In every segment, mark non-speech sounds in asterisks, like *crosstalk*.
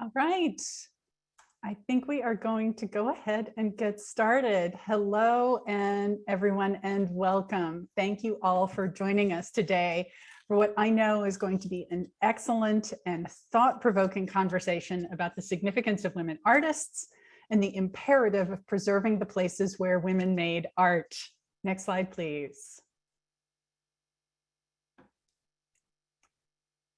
All right. I think we are going to go ahead and get started. Hello and everyone and welcome. Thank you all for joining us today for what I know is going to be an excellent and thought-provoking conversation about the significance of women artists and the imperative of preserving the places where women made art. Next slide, please.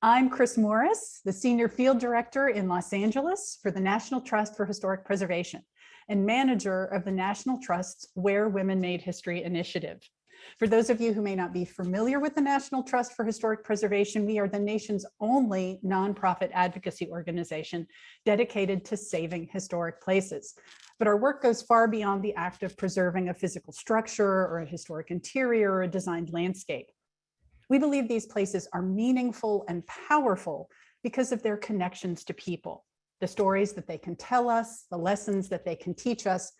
I'm Chris Morris, the Senior Field Director in Los Angeles for the National Trust for Historic Preservation and manager of the National Trust's Where Women Made History initiative. For those of you who may not be familiar with the National Trust for Historic Preservation, we are the nation's only nonprofit advocacy organization dedicated to saving historic places. But our work goes far beyond the act of preserving a physical structure or a historic interior or a designed landscape. We believe these places are meaningful and powerful because of their connections to people, the stories that they can tell us, the lessons that they can teach us,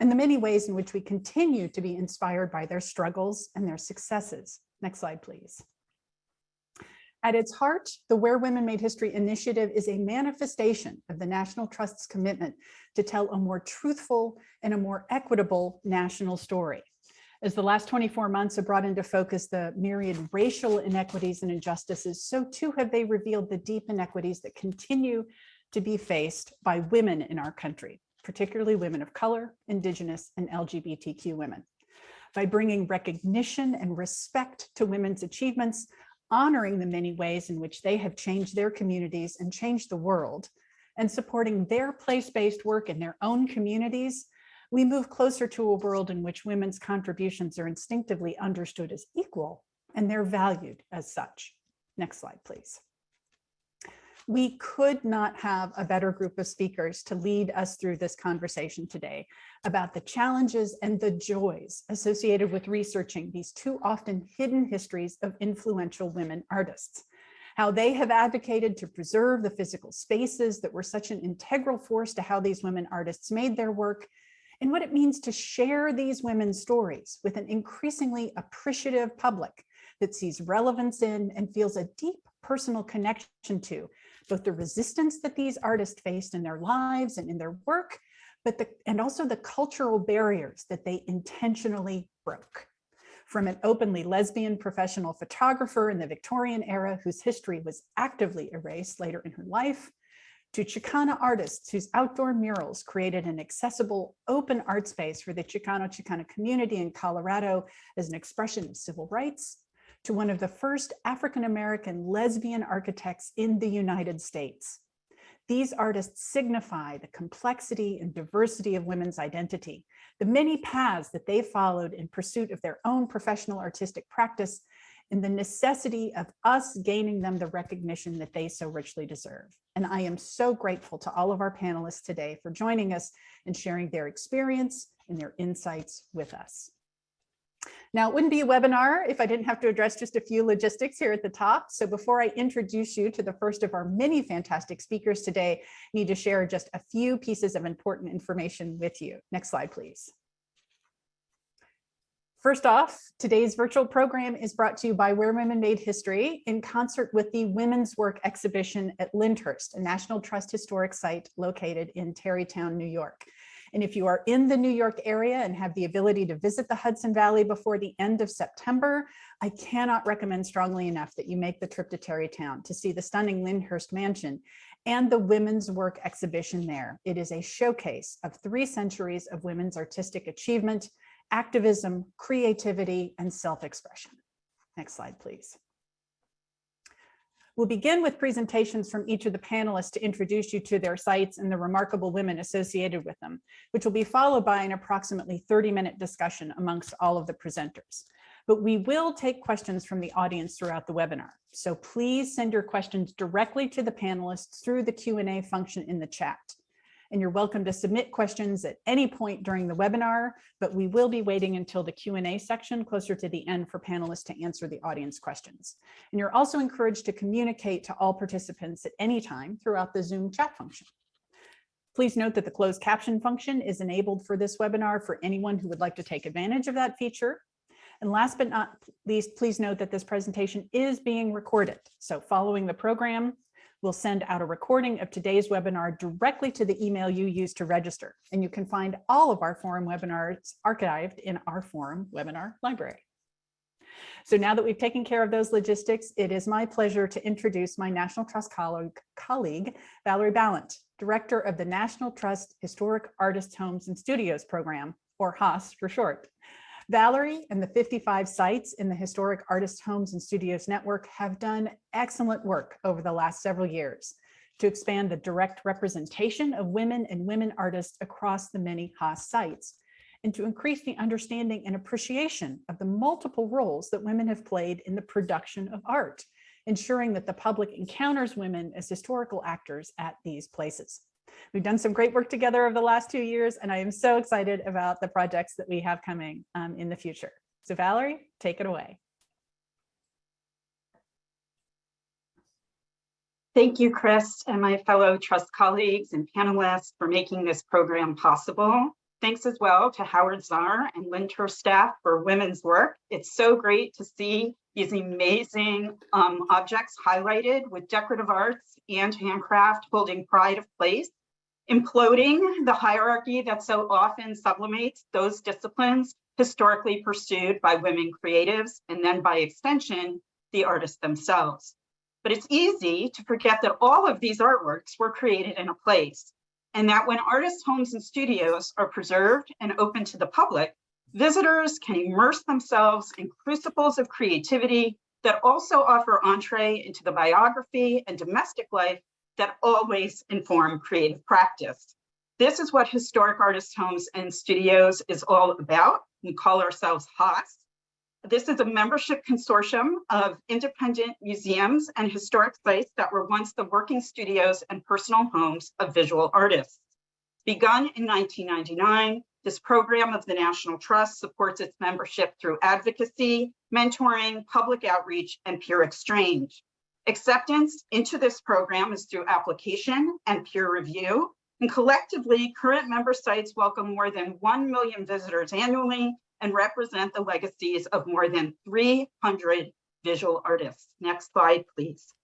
and the many ways in which we continue to be inspired by their struggles and their successes. Next slide, please. At its heart, the Where Women Made History initiative is a manifestation of the National Trust's commitment to tell a more truthful and a more equitable national story. As the last 24 months have brought into focus the myriad racial inequities and injustices, so too have they revealed the deep inequities that continue to be faced by women in our country, particularly women of color, indigenous, and LGBTQ women. By bringing recognition and respect to women's achievements, honoring the many ways in which they have changed their communities and changed the world, and supporting their place-based work in their own communities, we move closer to a world in which women's contributions are instinctively understood as equal and they're valued as such. Next slide, please. We could not have a better group of speakers to lead us through this conversation today about the challenges and the joys associated with researching these too often hidden histories of influential women artists how they have advocated to preserve the physical spaces that were such an integral force to how these women artists made their work, and what it means to share these women's stories with an increasingly appreciative public that sees relevance in and feels a deep personal connection to both the resistance that these artists faced in their lives and in their work, but the, and also the cultural barriers that they intentionally broke. From an openly lesbian professional photographer in the Victorian era whose history was actively erased later in her life, to Chicana artists whose outdoor murals created an accessible open art space for the Chicano Chicana community in Colorado as an expression of civil rights, to one of the first African-American lesbian architects in the United States. These artists signify the complexity and diversity of women's identity, the many paths that they followed in pursuit of their own professional artistic practice, and the necessity of us gaining them the recognition that they so richly deserve. And I am so grateful to all of our panelists today for joining us and sharing their experience and their insights with us. Now, it wouldn't be a webinar if I didn't have to address just a few logistics here at the top. So before I introduce you to the first of our many fantastic speakers today, I need to share just a few pieces of important information with you. Next slide, please. First off, today's virtual program is brought to you by Where Women Made History in concert with the Women's Work exhibition at Lyndhurst, a National Trust historic site located in Tarrytown, New York. And if you are in the New York area and have the ability to visit the Hudson Valley before the end of September, I cannot recommend strongly enough that you make the trip to Tarrytown to see the stunning Lyndhurst Mansion and the Women's Work exhibition there. It is a showcase of three centuries of women's artistic achievement, activism, creativity, and self-expression. Next slide, please. We'll begin with presentations from each of the panelists to introduce you to their sites and the remarkable women associated with them, which will be followed by an approximately 30 minute discussion amongst all of the presenters. But we will take questions from the audience throughout the webinar. So please send your questions directly to the panelists through the Q&A function in the chat and you're welcome to submit questions at any point during the webinar, but we will be waiting until the Q&A section closer to the end for panelists to answer the audience questions. And you're also encouraged to communicate to all participants at any time throughout the Zoom chat function. Please note that the closed caption function is enabled for this webinar for anyone who would like to take advantage of that feature. And last but not least, please note that this presentation is being recorded. So following the program, We'll send out a recording of today's webinar directly to the email you used to register. And you can find all of our forum webinars archived in our forum webinar library. So now that we've taken care of those logistics, it is my pleasure to introduce my National Trust colleague, colleague Valerie Balint, Director of the National Trust Historic Artists Homes and Studios Program, or HAAS for short. Valerie and the 55 sites in the Historic Artists Homes and Studios Network have done excellent work over the last several years to expand the direct representation of women and women artists across the many HAAS sites and to increase the understanding and appreciation of the multiple roles that women have played in the production of art, ensuring that the public encounters women as historical actors at these places. We've done some great work together over the last two years, and I am so excited about the projects that we have coming um, in the future. So Valerie, take it away. Thank you, Chris, and my fellow trust colleagues and panelists for making this program possible. Thanks as well to Howard Zar and Lyndhurst staff for women's work. It's so great to see these amazing um, objects highlighted with decorative arts and handcraft holding pride of place, imploding the hierarchy that so often sublimates those disciplines historically pursued by women creatives, and then by extension, the artists themselves. But it's easy to forget that all of these artworks were created in a place and that when artists' homes and studios are preserved and open to the public, visitors can immerse themselves in crucibles of creativity that also offer entree into the biography and domestic life that always inform creative practice. This is what Historic artist Homes and Studios is all about. We call ourselves HAAS, this is a membership consortium of independent museums and historic sites that were once the working studios and personal homes of visual artists. Begun in 1999, this program of the National Trust supports its membership through advocacy, mentoring, public outreach, and peer exchange. Acceptance into this program is through application and peer review, and collectively, current member sites welcome more than 1 million visitors annually and represent the legacies of more than 300 visual artists. Next slide, please.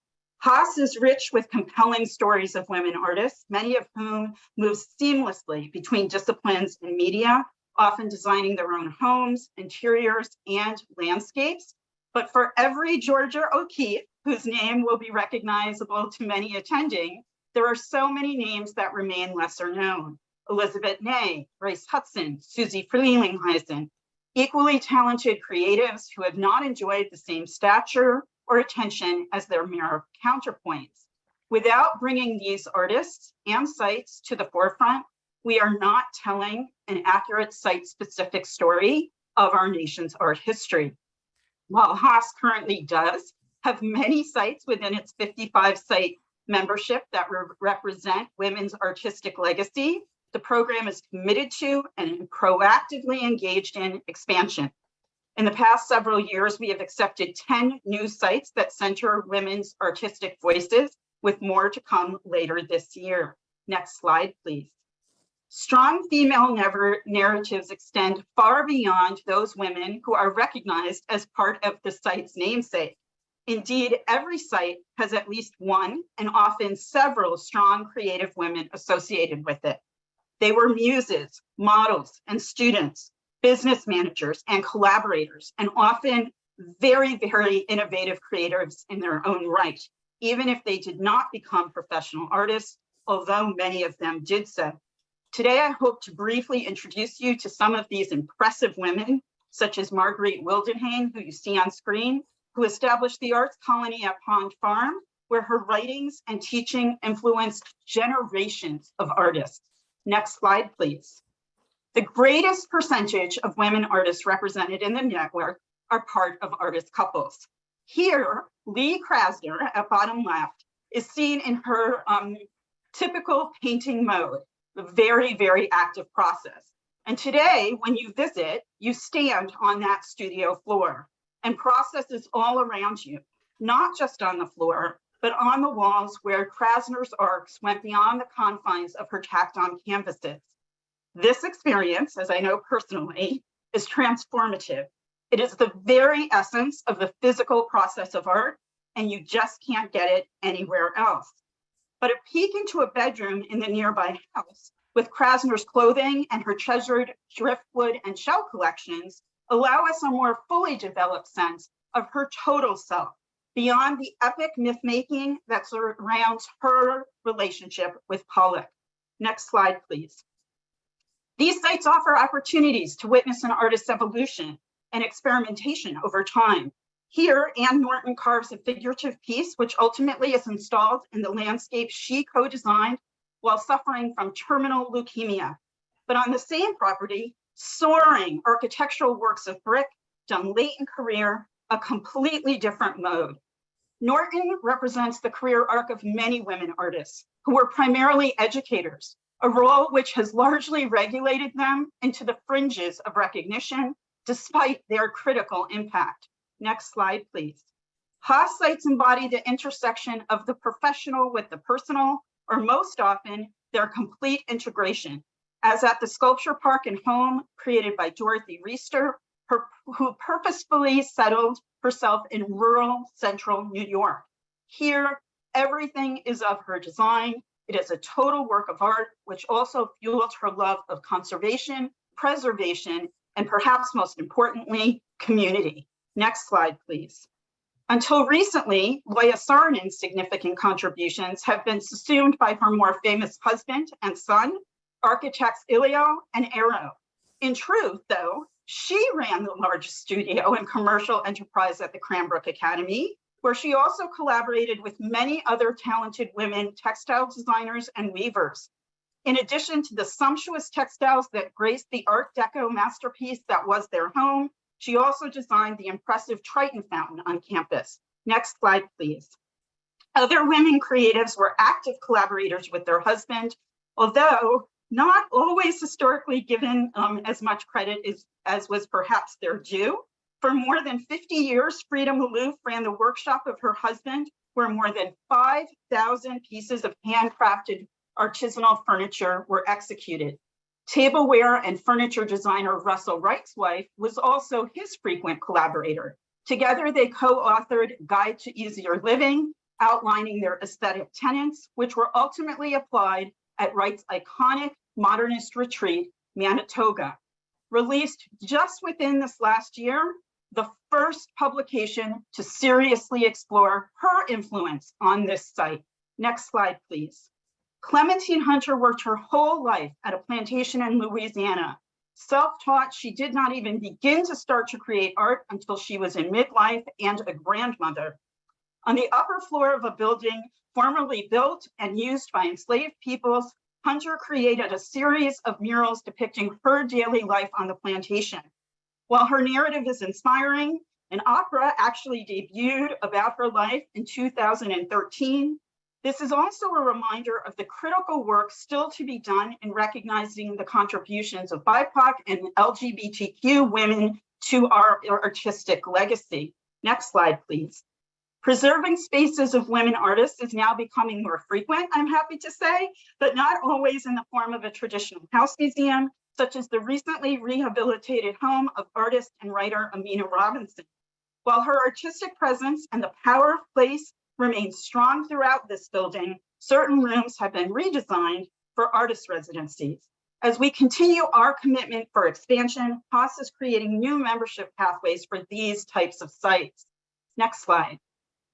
HAAS is rich with compelling stories of women artists, many of whom move seamlessly between disciplines and media, often designing their own homes, interiors, and landscapes. But for every Georgia O'Keeffe, whose name will be recognizable to many attending, there are so many names that remain lesser known. Elizabeth Ney, Grace Hudson, Susie Frelinghuysen, equally talented creatives who have not enjoyed the same stature or attention as their mirror counterpoints. Without bringing these artists and sites to the forefront, we are not telling an accurate site-specific story of our nation's art history. While HAAS currently does have many sites within its 55 site membership that re represent women's artistic legacy, the program is committed to and proactively engaged in expansion. In the past several years, we have accepted 10 new sites that center women's artistic voices, with more to come later this year. Next slide, please. Strong female never narratives extend far beyond those women who are recognized as part of the site's namesake. Indeed, every site has at least one and often several strong creative women associated with it. They were muses, models, and students, business managers, and collaborators, and often very, very innovative creatives in their own right, even if they did not become professional artists, although many of them did so. Today, I hope to briefly introduce you to some of these impressive women, such as Marguerite Wildenhain, who you see on screen, who established the arts colony at Pond Farm, where her writings and teaching influenced generations of artists. Next slide, please. The greatest percentage of women artists represented in the network are part of artist couples. Here, Lee Krasner at bottom left is seen in her um, typical painting mode, the very, very active process. And today, when you visit, you stand on that studio floor and processes all around you, not just on the floor, but on the walls where Krasner's arcs went beyond the confines of her tacked-on canvases. This experience, as I know personally, is transformative. It is the very essence of the physical process of art, and you just can't get it anywhere else. but a peek into a bedroom in the nearby house with Krasner's clothing and her treasured driftwood and shell collections allow us a more fully developed sense of her total self beyond the epic myth making that surrounds her relationship with Pollock. Next slide, please. These sites offer opportunities to witness an artist's evolution and experimentation over time. Here, Ann Norton carves a figurative piece, which ultimately is installed in the landscape she co-designed while suffering from terminal leukemia. But on the same property, soaring architectural works of brick done late in career, a completely different mode. Norton represents the career arc of many women artists who were primarily educators, a role which has largely regulated them into the fringes of recognition despite their critical impact. Next slide, please. Haas sites embody the intersection of the professional with the personal, or most often, their complete integration, as at the Sculpture Park and Home created by Dorothy Riester, her, who purposefully settled herself in rural central New York. Here, everything is of her design. It is a total work of art, which also fueled her love of conservation, preservation, and perhaps most importantly, community. Next slide, please. Until recently, Loja Saarinen significant contributions have been assumed by her more famous husband and son, architects Eliel and Eero. In truth, though, she ran the largest studio and commercial enterprise at the Cranbrook Academy, where she also collaborated with many other talented women textile designers and weavers. In addition to the sumptuous textiles that graced the Art Deco masterpiece that was their home, she also designed the impressive Triton fountain on campus. Next slide, please. Other women creatives were active collaborators with their husband, although not always historically given um, as much credit as, as was perhaps their due. For more than 50 years, Freda Maloof ran the workshop of her husband, where more than 5,000 pieces of handcrafted artisanal furniture were executed. Tableware and furniture designer Russel Wright's wife was also his frequent collaborator. Together, they co-authored Guide to Easier Living, outlining their aesthetic tenets, which were ultimately applied at Wright's iconic modernist retreat, Manitoga. Released just within this last year, the first publication to seriously explore her influence on this site. Next slide, please. Clementine Hunter worked her whole life at a plantation in Louisiana. Self-taught, she did not even begin to start to create art until she was in midlife and a grandmother. On the upper floor of a building formerly built and used by enslaved peoples, Hunter created a series of murals depicting her daily life on the plantation. While her narrative is inspiring, an opera actually debuted about her life in 2013 this is also a reminder of the critical work still to be done in recognizing the contributions of BIPOC and LGBTQ women to our artistic legacy. Next slide, please. Preserving spaces of women artists is now becoming more frequent, I'm happy to say, but not always in the form of a traditional house museum, such as the recently rehabilitated home of artist and writer Aminah Robinson. While her artistic presence and the power of place remains strong throughout this building, certain rooms have been redesigned for artist residencies. As we continue our commitment for expansion, Haas is creating new membership pathways for these types of sites. Next slide.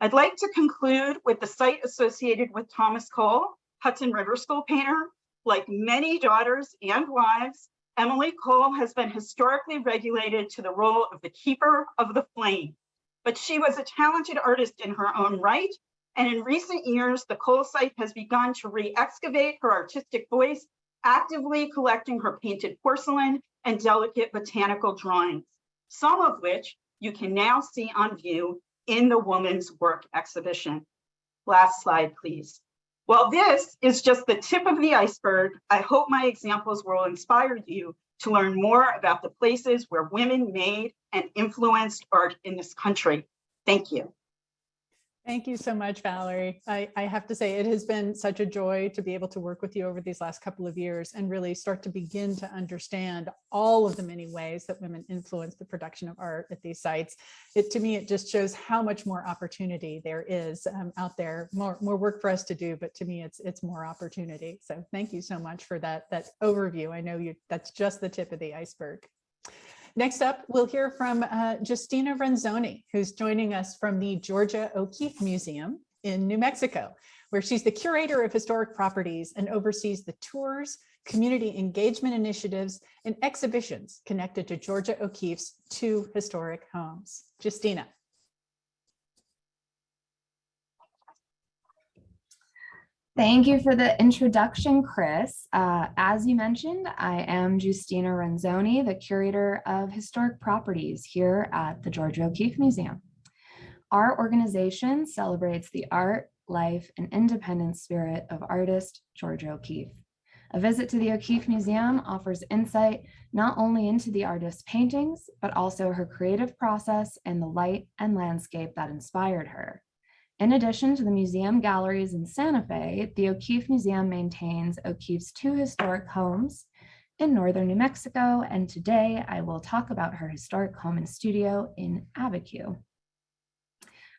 I'd like to conclude with the site associated with Thomas Cole, Hudson River School painter. Like many daughters and wives, Emily Cole has been historically regulated to the role of the keeper of the flame but she was a talented artist in her own right. And in recent years, the Cole site has begun to re-excavate her artistic voice, actively collecting her painted porcelain and delicate botanical drawings, some of which you can now see on view in the Woman's Work exhibition. Last slide, please. While this is just the tip of the iceberg, I hope my examples will inspire you to learn more about the places where women made and influenced art in this country. Thank you. Thank you so much, Valerie. I, I have to say, it has been such a joy to be able to work with you over these last couple of years and really start to begin to understand all of the many ways that women influence the production of art at these sites. It to me, it just shows how much more opportunity there is um, out there, more, more work for us to do, but to me, it's it's more opportunity. So thank you so much for that, that overview. I know you that's just the tip of the iceberg. Next up, we'll hear from uh, Justina Renzoni, who's joining us from the Georgia O'Keeffe Museum in New Mexico, where she's the curator of historic properties and oversees the tours, community engagement initiatives, and exhibitions connected to Georgia O'Keeffe's two historic homes. Justina. Thank you for the introduction, Chris. Uh, as you mentioned, I am Justina Renzoni, the curator of historic properties here at the Georgia O'Keeffe Museum. Our organization celebrates the art, life, and independent spirit of artist Georgia O'Keeffe. A visit to the O'Keeffe Museum offers insight not only into the artist's paintings, but also her creative process and the light and landscape that inspired her. In addition to the museum galleries in Santa Fe, the O'Keeffe Museum maintains O'Keeffe's two historic homes in northern New Mexico, and today I will talk about her historic home and studio in Abiquiu.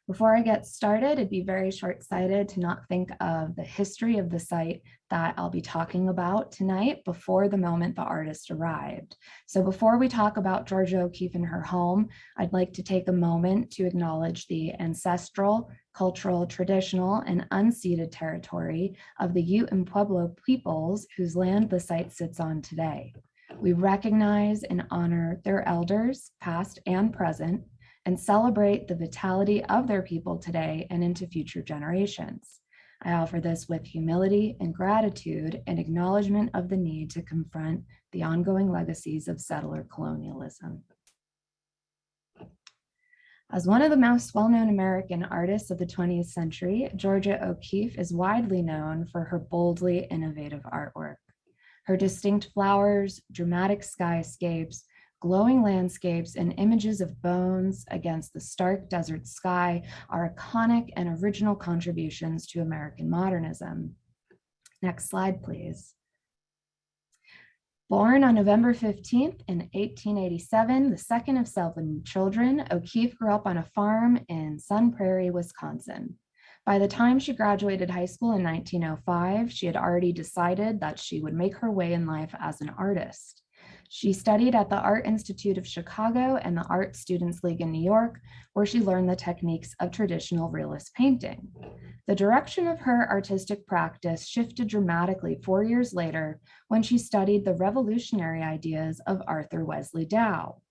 Before I get started, it'd be very short-sighted to not think of the history of the site that I'll be talking about tonight before the moment the artist arrived. So before we talk about Georgia O'Keeffe and her home, I'd like to take a moment to acknowledge the ancestral, cultural, traditional, and unceded territory of the Ute and Pueblo peoples whose land the site sits on today. We recognize and honor their elders, past and present, and celebrate the vitality of their people today and into future generations. I offer this with humility and gratitude and acknowledgement of the need to confront the ongoing legacies of settler colonialism. As one of the most well-known American artists of the 20th century, Georgia O'Keeffe is widely known for her boldly innovative artwork. Her distinct flowers, dramatic skyscapes, glowing landscapes, and images of bones against the stark desert sky are iconic and original contributions to American modernism. Next slide, please. Born on November 15th in 1887, the second of seven children, O'Keeffe grew up on a farm in Sun Prairie, Wisconsin. By the time she graduated high school in 1905, she had already decided that she would make her way in life as an artist. She studied at the Art Institute of Chicago and the Art Students League in New York, where she learned the techniques of traditional realist painting. The direction of her artistic practice shifted dramatically four years later when she studied the revolutionary ideas of Arthur Wesley Dow.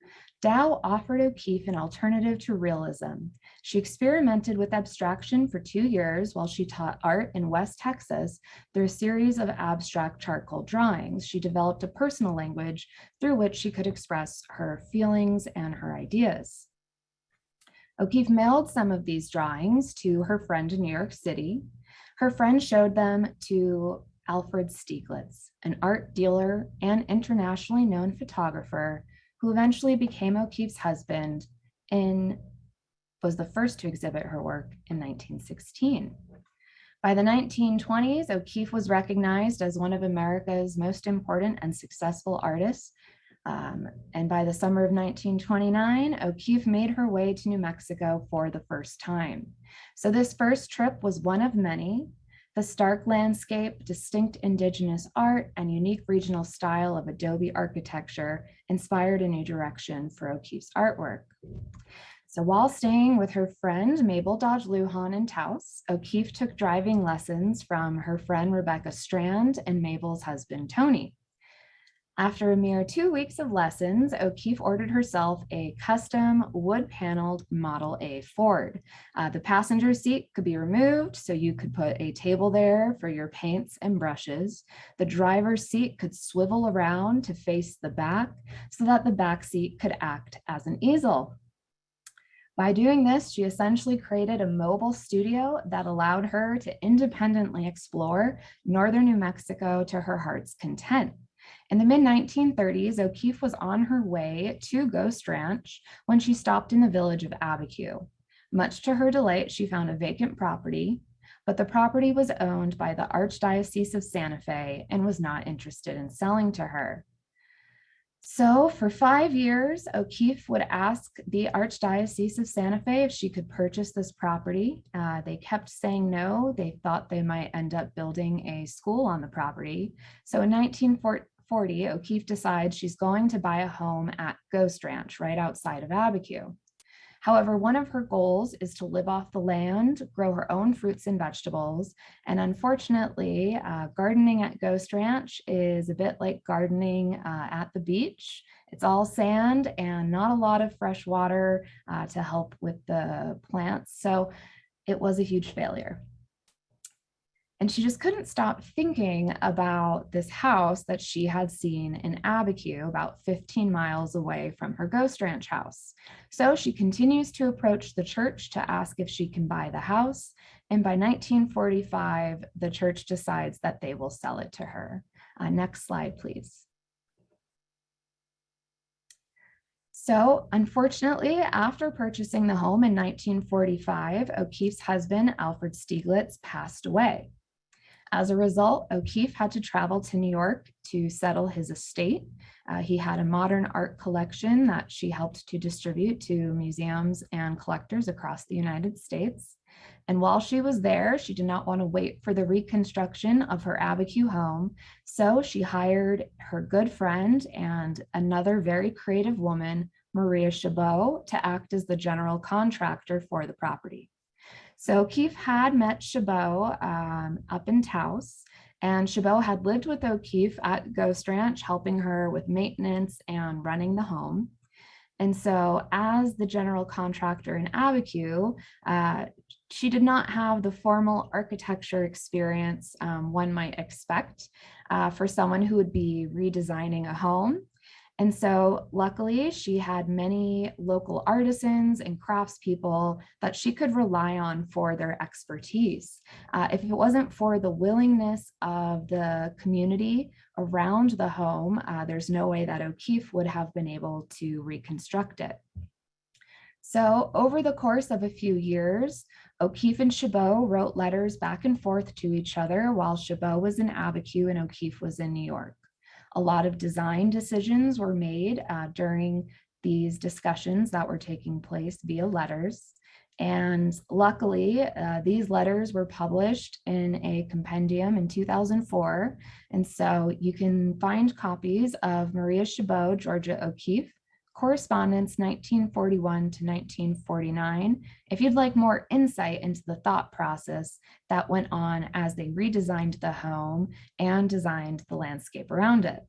Dow offered O'Keeffe an alternative to realism. She experimented with abstraction for two years while she taught art in West Texas through a series of abstract charcoal drawings. She developed a personal language through which she could express her feelings and her ideas. O'Keeffe mailed some of these drawings to her friend in New York City. Her friend showed them to Alfred Stieglitz, an art dealer and internationally known photographer who eventually became O'Keeffe's husband and was the first to exhibit her work in 1916. By the 1920s, O'Keeffe was recognized as one of America's most important and successful artists. Um, and by the summer of 1929, O'Keeffe made her way to New Mexico for the first time. So this first trip was one of many, the stark landscape, distinct indigenous art, and unique regional style of adobe architecture inspired a new direction for O'Keeffe's artwork. So while staying with her friend Mabel Dodge Luhan in Taos, O'Keeffe took driving lessons from her friend Rebecca Strand and Mabel's husband Tony. After a mere two weeks of lessons, O'Keeffe ordered herself a custom wood-paneled Model A Ford. Uh, the passenger seat could be removed, so you could put a table there for your paints and brushes. The driver's seat could swivel around to face the back so that the back seat could act as an easel. By doing this, she essentially created a mobile studio that allowed her to independently explore northern New Mexico to her heart's content. In the mid-1930s, O'Keeffe was on her way to Ghost Ranch when she stopped in the village of Abiquiu. Much to her delight, she found a vacant property, but the property was owned by the Archdiocese of Santa Fe and was not interested in selling to her. So for five years, O'Keeffe would ask the Archdiocese of Santa Fe if she could purchase this property. Uh, they kept saying no. They thought they might end up building a school on the property. So in 1940, O'Keeffe decides she's going to buy a home at Ghost Ranch right outside of Abiquiu. However, one of her goals is to live off the land, grow her own fruits and vegetables. And unfortunately, uh, gardening at Ghost Ranch is a bit like gardening uh, at the beach. It's all sand and not a lot of fresh water uh, to help with the plants. So it was a huge failure. And she just couldn't stop thinking about this house that she had seen in Abiquiu, about 15 miles away from her ghost ranch house. So she continues to approach the church to ask if she can buy the house. And by 1945, the church decides that they will sell it to her. Uh, next slide, please. So unfortunately, after purchasing the home in 1945, O'Keeffe's husband, Alfred Stieglitz, passed away. As a result, O'Keeffe had to travel to New York to settle his estate. Uh, he had a modern art collection that she helped to distribute to museums and collectors across the United States. And while she was there, she did not want to wait for the reconstruction of her Abiquiu home. So she hired her good friend and another very creative woman, Maria Chabot, to act as the general contractor for the property. So O'Keeffe had met Chabot um, up in Taos, and Chabot had lived with O'Keeffe at Ghost Ranch, helping her with maintenance and running the home. And so as the general contractor in Abiquiu, uh, she did not have the formal architecture experience um, one might expect uh, for someone who would be redesigning a home. And so luckily she had many local artisans and craftspeople that she could rely on for their expertise. Uh, if it wasn't for the willingness of the community around the home, uh, there's no way that O'Keeffe would have been able to reconstruct it. So over the course of a few years, O'Keeffe and Chabot wrote letters back and forth to each other while Chabot was in Abiquiu and O'Keeffe was in New York. A lot of design decisions were made uh, during these discussions that were taking place via letters. And luckily, uh, these letters were published in a compendium in 2004. And so you can find copies of Maria Chabot, Georgia O'Keeffe, correspondence 1941 to 1949 if you'd like more insight into the thought process that went on as they redesigned the home and designed the landscape around it.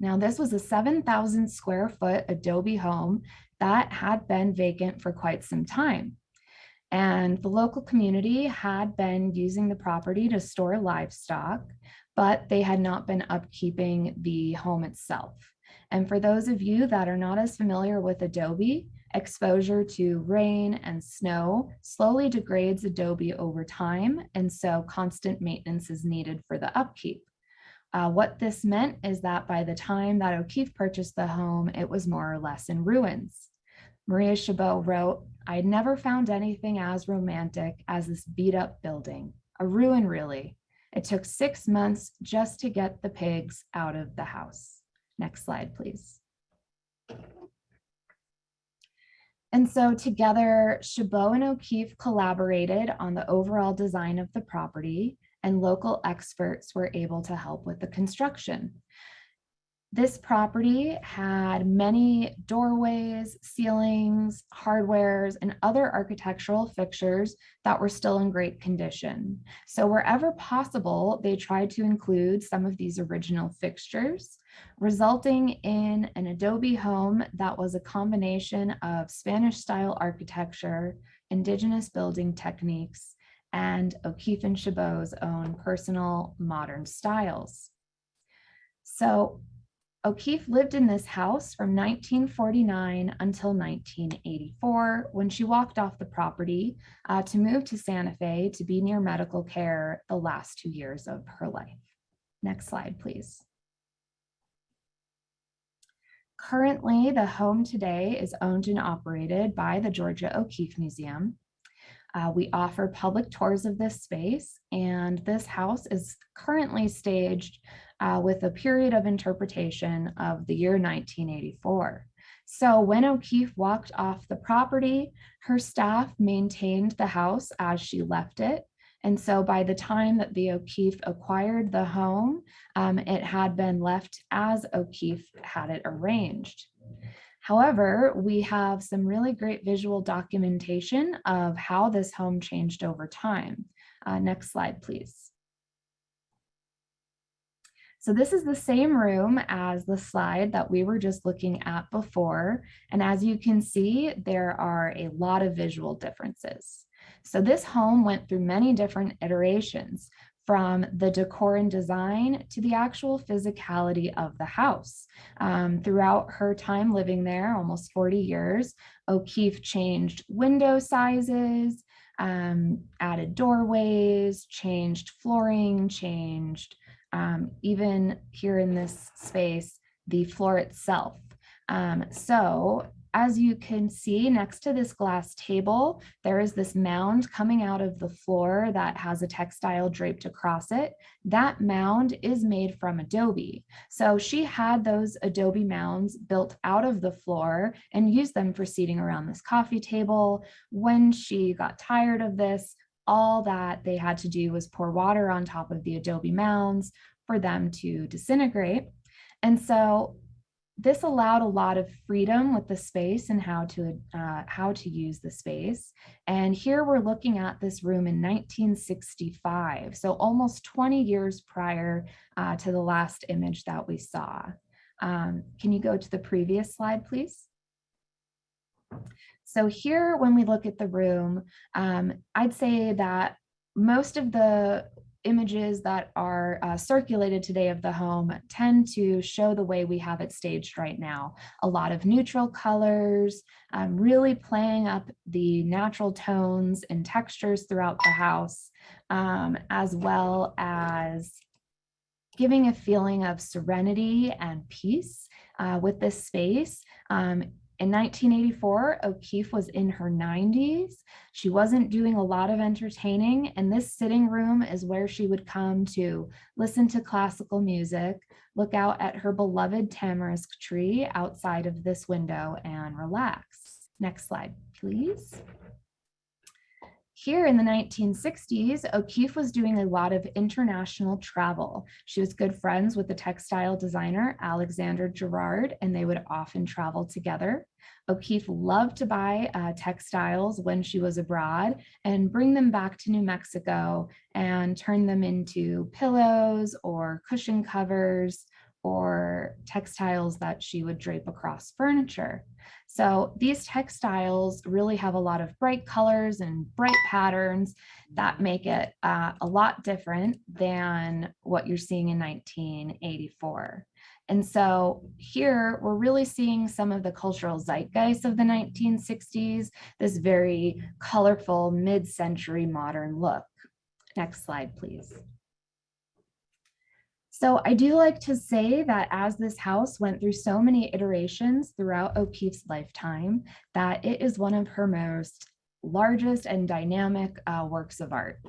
Now this was a 7,000 square foot adobe home that had been vacant for quite some time. And the local community had been using the property to store livestock, but they had not been upkeeping the home itself. And for those of you that are not as familiar with adobe, exposure to rain and snow slowly degrades adobe over time. And so constant maintenance is needed for the upkeep. Uh, what this meant is that by the time that O'Keeffe purchased the home, it was more or less in ruins. Maria Chabot wrote, I'd never found anything as romantic as this beat up building, a ruin really. It took six months just to get the pigs out of the house. Next slide, please. And so together, Chabot and O'Keeffe collaborated on the overall design of the property and local experts were able to help with the construction. This property had many doorways, ceilings, hardwares, and other architectural fixtures that were still in great condition. So wherever possible, they tried to include some of these original fixtures, resulting in an adobe home that was a combination of Spanish style architecture, indigenous building techniques, and O'Keeffe and Chabot's own personal modern styles. So O'Keeffe lived in this house from 1949 until 1984 when she walked off the property uh, to move to Santa Fe to be near medical care the last two years of her life. Next slide, please. Currently, the home today is owned and operated by the Georgia O'Keeffe Museum. Uh, we offer public tours of this space and this house is currently staged uh, with a period of interpretation of the year 1984. So when O'Keeffe walked off the property, her staff maintained the house as she left it. And so by the time that the O'Keeffe acquired the home, um, it had been left as O'Keeffe had it arranged. However, we have some really great visual documentation of how this home changed over time. Uh, next slide, please. So this is the same room as the slide that we were just looking at before. And as you can see, there are a lot of visual differences. So this home went through many different iterations from the decor and design to the actual physicality of the house. Um, throughout her time living there, almost 40 years, O'Keeffe changed window sizes, um, added doorways, changed flooring, changed um, even here in this space, the floor itself. Um, so as you can see next to this glass table, there is this mound coming out of the floor that has a textile draped across it. That mound is made from adobe. So she had those adobe mounds built out of the floor and used them for seating around this coffee table. When she got tired of this, all that they had to do was pour water on top of the adobe mounds for them to disintegrate. And so this allowed a lot of freedom with the space and how to uh, how to use the space. And here we're looking at this room in 1965, so almost 20 years prior uh, to the last image that we saw. Um, can you go to the previous slide, please? So here, when we look at the room, um, I'd say that most of the images that are uh, circulated today of the home tend to show the way we have it staged right now. A lot of neutral colors, um, really playing up the natural tones and textures throughout the house, um, as well as giving a feeling of serenity and peace uh, with this space. Um, in 1984, O'Keeffe was in her 90s. She wasn't doing a lot of entertaining, and this sitting room is where she would come to listen to classical music, look out at her beloved tamarisk tree outside of this window, and relax. Next slide, please. Here in the 1960s, O'Keeffe was doing a lot of international travel. She was good friends with the textile designer Alexander Girard, and they would often travel together. O'Keeffe loved to buy uh, textiles when she was abroad and bring them back to New Mexico and turn them into pillows or cushion covers or textiles that she would drape across furniture. So these textiles really have a lot of bright colors and bright patterns that make it uh, a lot different than what you're seeing in 1984. And so here we're really seeing some of the cultural zeitgeist of the 1960s, this very colorful mid-century modern look. Next slide, please. So I do like to say that as this house went through so many iterations throughout O'Keeffe's lifetime, that it is one of her most largest and dynamic uh, works of art.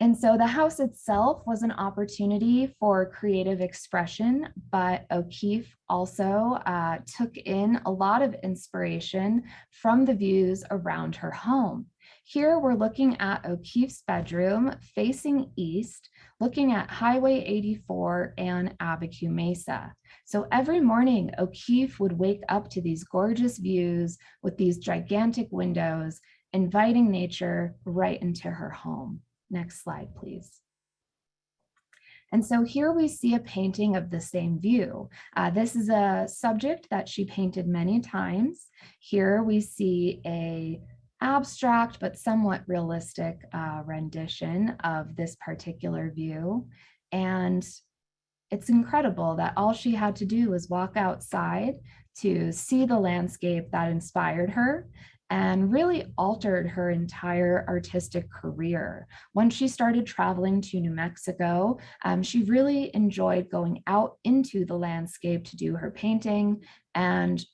And so the house itself was an opportunity for creative expression, but O'Keeffe also uh, took in a lot of inspiration from the views around her home. Here we're looking at O'Keeffe's bedroom facing east, looking at Highway 84 and Abiquiu Mesa. So every morning, O'Keeffe would wake up to these gorgeous views with these gigantic windows, inviting nature right into her home. Next slide, please. And so here we see a painting of the same view. Uh, this is a subject that she painted many times. Here we see a abstract but somewhat realistic uh, rendition of this particular view. And it's incredible that all she had to do was walk outside to see the landscape that inspired her and really altered her entire artistic career. When she started traveling to New Mexico, um, she really enjoyed going out into the landscape to do her painting and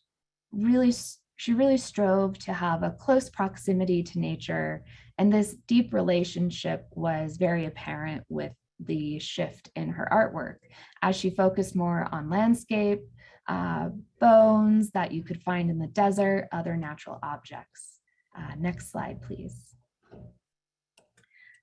really, she really strove to have a close proximity to nature. And this deep relationship was very apparent with the shift in her artwork as she focused more on landscape, uh, bones that you could find in the desert, other natural objects. Uh, next slide, please.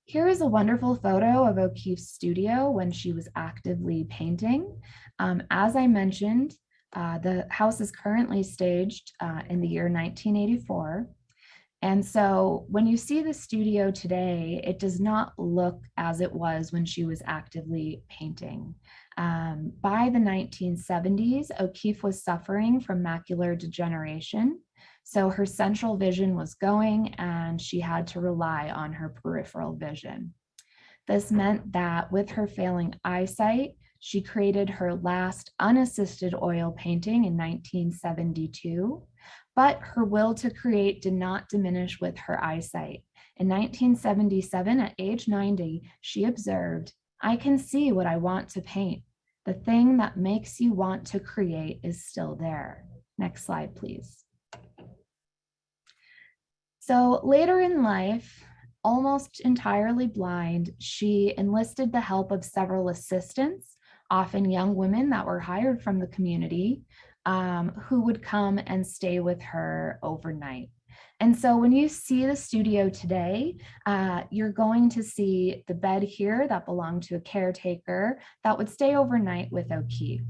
Here is a wonderful photo of O'Keeffe's studio when she was actively painting. Um, as I mentioned, uh, the house is currently staged uh, in the year 1984. And so when you see the studio today, it does not look as it was when she was actively painting. Um, by the 1970s, O'Keeffe was suffering from macular degeneration. So her central vision was going and she had to rely on her peripheral vision. This meant that with her failing eyesight, she created her last unassisted oil painting in 1972, but her will to create did not diminish with her eyesight. In 1977, at age 90, she observed, I can see what I want to paint. The thing that makes you want to create is still there. Next slide, please. So later in life, almost entirely blind, she enlisted the help of several assistants, often young women that were hired from the community, um, who would come and stay with her overnight. And so when you see the studio today, uh, you're going to see the bed here that belonged to a caretaker that would stay overnight with O'Keeffe.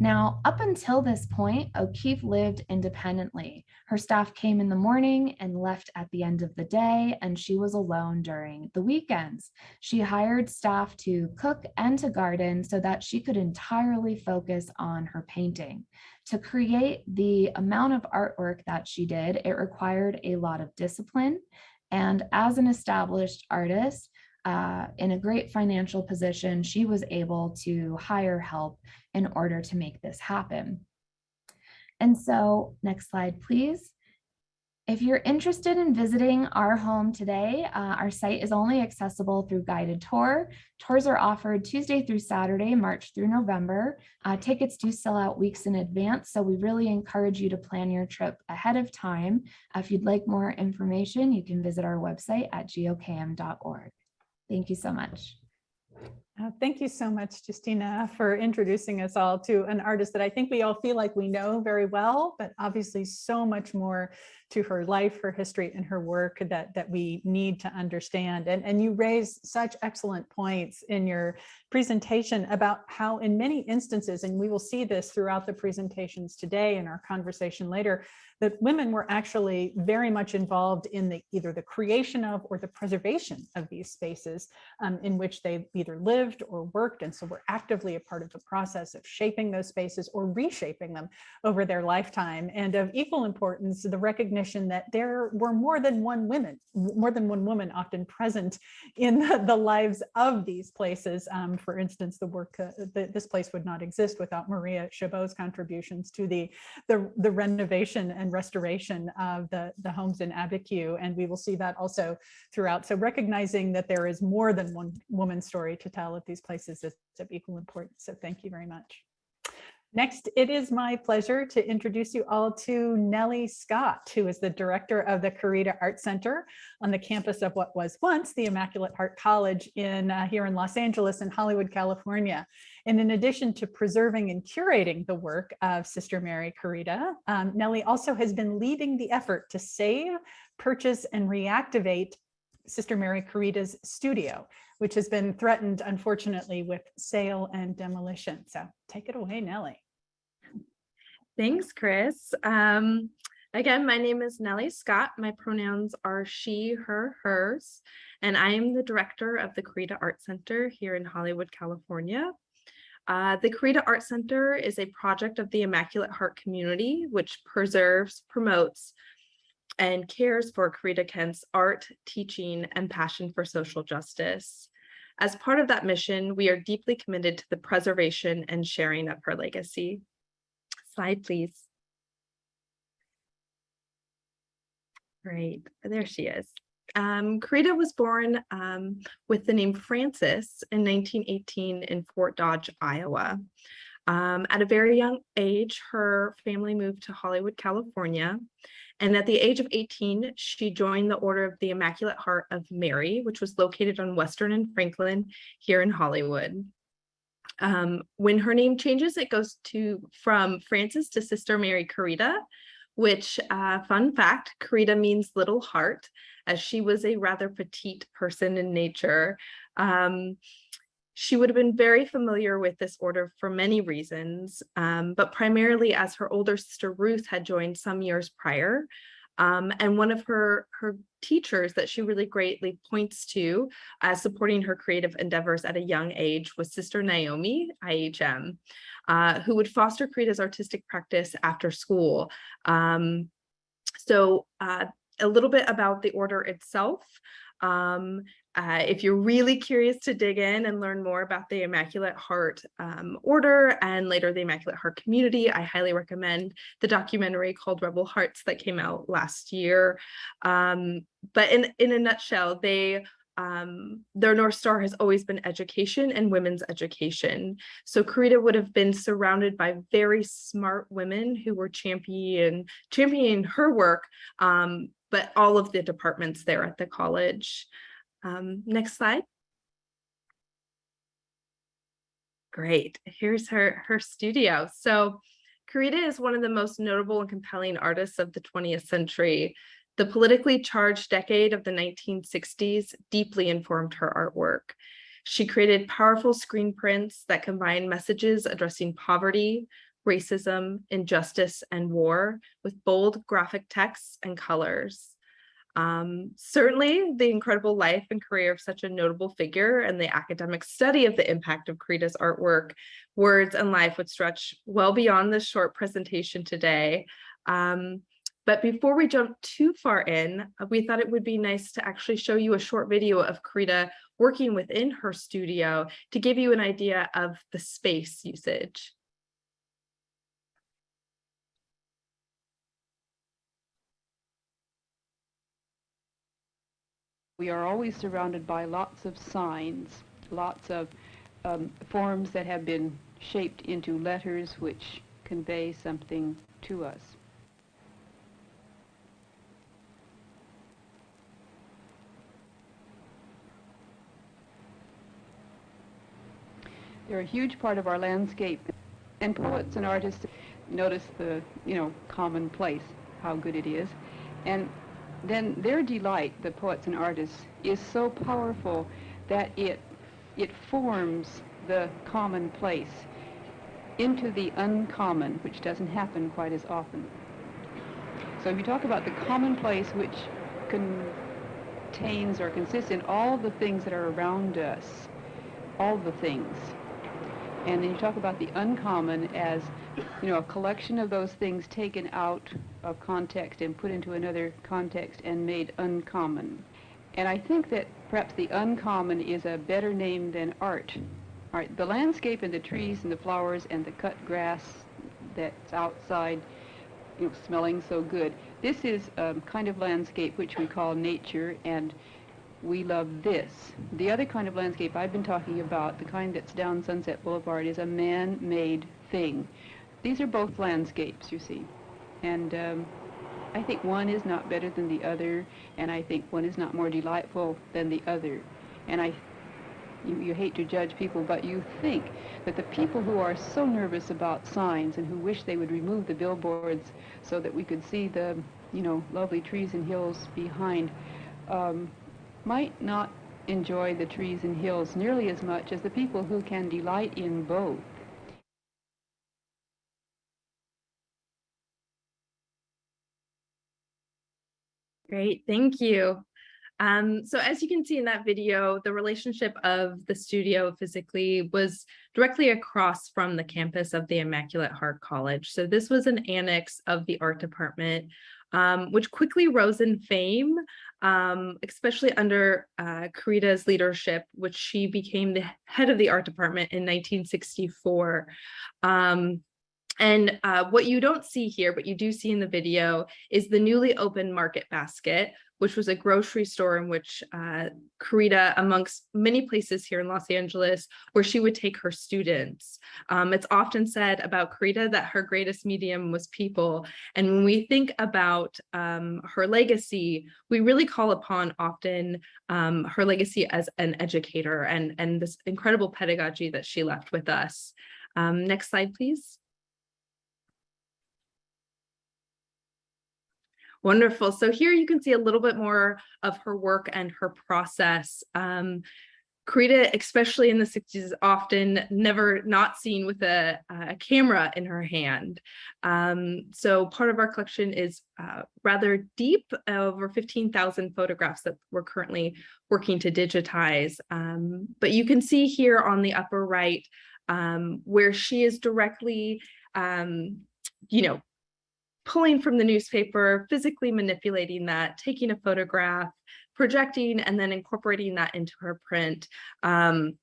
Now, up until this point, O'Keeffe lived independently. Her staff came in the morning and left at the end of the day, and she was alone during the weekends. She hired staff to cook and to garden so that she could entirely focus on her painting. To create the amount of artwork that she did, it required a lot of discipline. And as an established artist, uh, in a great financial position, she was able to hire help in order to make this happen. And so next slide, please. If you're interested in visiting our home today, uh, our site is only accessible through guided tour. Tours are offered Tuesday through Saturday, March through November. Uh, tickets do sell out weeks in advance, so we really encourage you to plan your trip ahead of time. If you'd like more information, you can visit our website at gokm.org. Thank you so much. Uh, Thank you so much, Justina, for introducing us all to an artist that I think we all feel like we know very well, but obviously so much more to her life, her history, and her work that, that we need to understand. And, and you raise such excellent points in your presentation about how in many instances, and we will see this throughout the presentations today and our conversation later, that women were actually very much involved in the either the creation of or the preservation of these spaces um, in which they either lived or worked. And so we're actively a part of the process of shaping those spaces or reshaping them over their lifetime. And of equal importance, the recognition that there were more than one women, more than one woman often present in the, *laughs* the lives of these places. Um, for instance, the work, uh, the, this place would not exist without Maria Chabot's contributions to the, the, the renovation and restoration of the, the homes in Abiquiu. And we will see that also throughout. So recognizing that there is more than one woman's story to tell at these places is of equal importance. So thank you very much. Next, it is my pleasure to introduce you all to Nellie Scott, who is the director of the Corita Art Center on the campus of what was once the Immaculate Heart College in uh, here in Los Angeles in Hollywood, California. And in addition to preserving and curating the work of Sister Mary Corita, um, Nellie also has been leading the effort to save, purchase, and reactivate Sister Mary Corita's studio, which has been threatened, unfortunately, with sale and demolition. So take it away, Nellie. Thanks, Chris. Um, again, my name is Nellie Scott. My pronouns are she, her, hers, and I am the director of the Corita Art Center here in Hollywood, California. Uh, the Corita Art Center is a project of the Immaculate Heart community, which preserves, promotes, and cares for Corita Kent's art, teaching, and passion for social justice. As part of that mission, we are deeply committed to the preservation and sharing of her legacy. Slide, please. Great, there she is. Um, Corita was born um, with the name Frances in 1918 in Fort Dodge, Iowa. Um, at a very young age, her family moved to Hollywood, California. And at the age of 18, she joined the Order of the Immaculate Heart of Mary, which was located on Western and Franklin here in Hollywood. Um, when her name changes, it goes to from Frances to Sister Mary Corita, which uh, fun fact, Corita means little heart, as she was a rather petite person in nature. Um, she would have been very familiar with this order for many reasons, um, but primarily as her older sister Ruth had joined some years prior. Um, and one of her, her teachers that she really greatly points to as supporting her creative endeavors at a young age was Sister Naomi, IHM, uh, who would foster Corita's artistic practice after school. Um, so uh, a little bit about the order itself. Um, uh, if you're really curious to dig in and learn more about the Immaculate Heart um, Order and later the Immaculate Heart community, I highly recommend the documentary called Rebel Hearts that came out last year. Um, but in, in a nutshell, they um, their North Star has always been education and women's education. So Corita would have been surrounded by very smart women who were champion, championing her work, um, but all of the departments there at the college. Um, next slide. Great, here's her, her studio. So Corita is one of the most notable and compelling artists of the 20th century. The politically charged decade of the 1960s deeply informed her artwork. She created powerful screen prints that combine messages addressing poverty, racism, injustice, and war with bold graphic texts and colors. Um, certainly, the incredible life and career of such a notable figure and the academic study of the impact of Corita's artwork, words, and life would stretch well beyond this short presentation today. Um, but before we jump too far in, uh, we thought it would be nice to actually show you a short video of Corita working within her studio to give you an idea of the space usage. We are always surrounded by lots of signs, lots of um, forms that have been shaped into letters which convey something to us. They're a huge part of our landscape, and poets and artists notice the, you know, commonplace, how good it is, and then their delight, the poets and artists, is so powerful that it, it forms the commonplace into the uncommon, which doesn't happen quite as often. So if you talk about the commonplace, which contains or consists in all the things that are around us, all the things, and then you talk about the uncommon as, you know, a collection of those things taken out of context and put into another context and made uncommon. And I think that perhaps the uncommon is a better name than art. Art, the landscape and the trees and the flowers and the cut grass that's outside, you know, smelling so good. This is a kind of landscape which we call nature and we love this. The other kind of landscape I've been talking about, the kind that's down Sunset Boulevard, is a man-made thing. These are both landscapes, you see. And um, I think one is not better than the other, and I think one is not more delightful than the other. And I, you, you hate to judge people, but you think that the people who are so nervous about signs and who wish they would remove the billboards so that we could see the, you know, lovely trees and hills behind, um, might not enjoy the trees and hills nearly as much as the people who can delight in both. Great, thank you. Um, so as you can see in that video, the relationship of the studio physically was directly across from the campus of the Immaculate Heart College. So this was an annex of the art department, um, which quickly rose in fame, um, especially under uh, Corita's leadership, which she became the head of the art department in 1964. Um, And uh, what you don't see here, but you do see in the video, is the newly opened Market Basket, which was a grocery store in which uh, Corita, amongst many places here in Los Angeles, where she would take her students. Um, it's often said about Corita that her greatest medium was people. And when we think about um, her legacy, we really call upon often um, her legacy as an educator and, and this incredible pedagogy that she left with us. Um, next slide, please. Wonderful. So here you can see a little bit more of her work and her process. Um, Corita, especially in the 60s, is often never not seen with a, a camera in her hand. Um, so part of our collection is uh, rather deep, over 15,000 photographs that we're currently working to digitize. Um, but you can see here on the upper right um, where she is directly, um, you know, pulling from the newspaper, physically manipulating that, taking a photograph, projecting, and then incorporating that into her print. Um,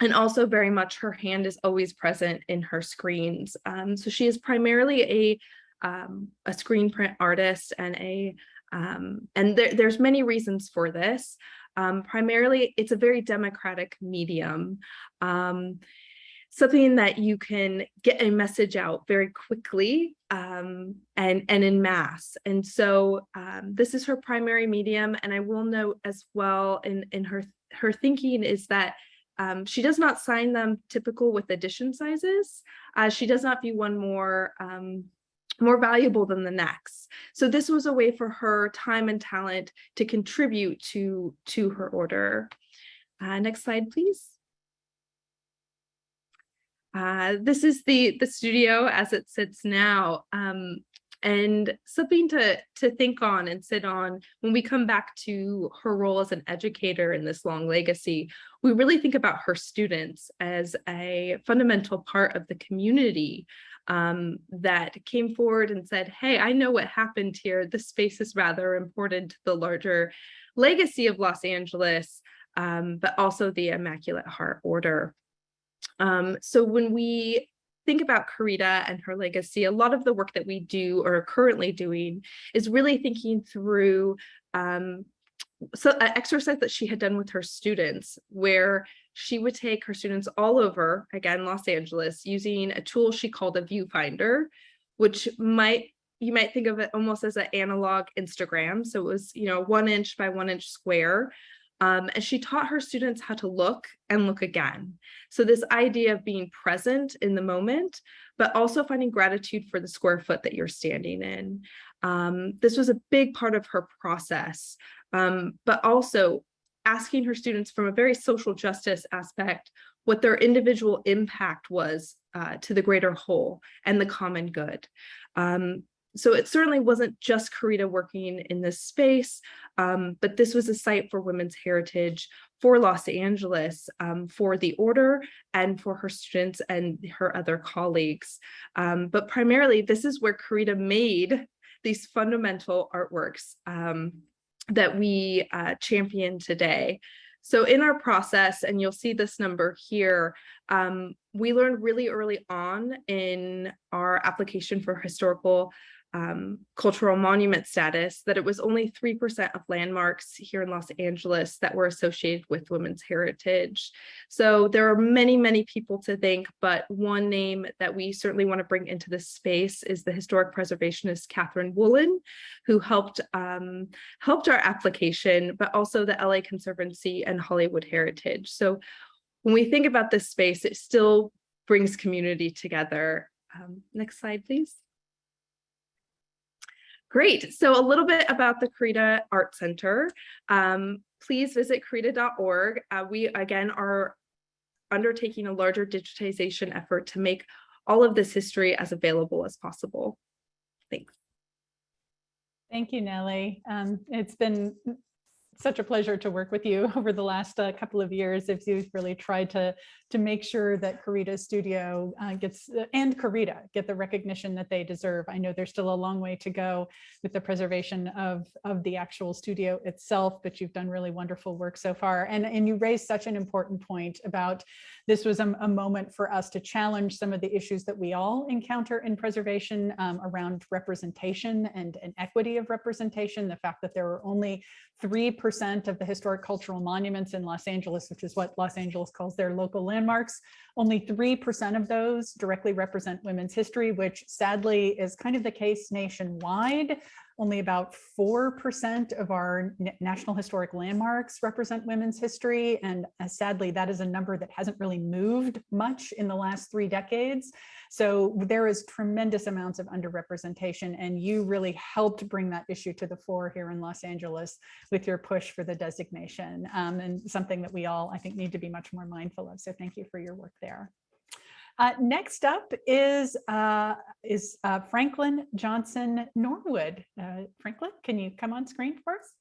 and also very much her hand is always present in her screens. Um, so she is primarily a, um, a screen print artist and a, um, and there, there's many reasons for this. Um, primarily, it's a very democratic medium. Something that you can get a message out very quickly um, and, and in mass. And so um, this is her primary medium. And I will note as well in, in her, her thinking is that um, she does not sign them typical with edition sizes. Uh, she does not view one more um, more valuable than the next. So this was a way for her time and talent to contribute to, to her order. Uh, next slide, please. Uh, this is the, the studio as it sits now. Um, and something to, to think on and sit on when we come back to her role as an educator in this long legacy, we really think about her students as a fundamental part of the community um, that came forward and said, hey, I know what happened here. This space is rather important to the larger legacy of Los Angeles, um, but also the Immaculate Heart Order. Um, so when we think about Corita and her legacy, a lot of the work that we do or are currently doing is really thinking through um, so an exercise that she had done with her students where she would take her students all over, again, Los Angeles, using a tool she called a viewfinder, which might you might think of it almost as an analog Instagram. So it was, you know, one inch by one inch square. Um, and she taught her students how to look and look again. So this idea of being present in the moment, but also finding gratitude for the square foot that you're standing in. Um, this was a big part of her process, um, but also asking her students from a very social justice aspect what their individual impact was uh, to the greater whole and the common good. Um, so it certainly wasn't just Corita working in this space, um, but this was a site for women's heritage for Los Angeles, um, for the order and for her students and her other colleagues. Um, but primarily, this is where Corita made these fundamental artworks um, that we uh, champion today. So in our process, and you'll see this number here, um, we learned really early on in our application for historical um, cultural monument status that it was only 3% of landmarks here in Los Angeles that were associated with women's heritage. So there are many, many people to thank, but one name that we certainly want to bring into this space is the historic preservationist Catherine Woolen, who helped um, helped our application, but also the LA Conservancy and Hollywood Heritage. So when we think about this space, it still brings community together. Um, next slide, please. Great. So a little bit about the Corita Art Center. Um, please visit corita.org. Uh, we, again, are undertaking a larger digitization effort to make all of this history as available as possible. Thanks. Thank you, Nellie. Um, it's been such a pleasure to work with you *laughs* over the last uh, couple of years as you've really tried to, to make sure that Corita Studio uh, gets, and Corita get the recognition that they deserve. I know there's still a long way to go with the preservation of, of the actual studio itself, but you've done really wonderful work so far. And, and you raised such an important point about this was a, a moment for us to challenge some of the issues that we all encounter in preservation um, around representation and, and equity of representation, the fact that there were only 3% of the historic cultural monuments in Los Angeles, which is what Los Angeles calls their local landmarks. Only 3% of those directly represent women's history, which sadly is kind of the case nationwide. Only about 4% of our National Historic Landmarks represent women's history. And uh, sadly, that is a number that hasn't really moved much in the last three decades. So there is tremendous amounts of underrepresentation and you really helped bring that issue to the fore here in Los Angeles with your push for the designation um, and something that we all, I think, need to be much more mindful of. So thank you for your work there. Uh, next up is uh, is uh, Franklin Johnson Norwood. Uh, Franklin, can you come on screen for us?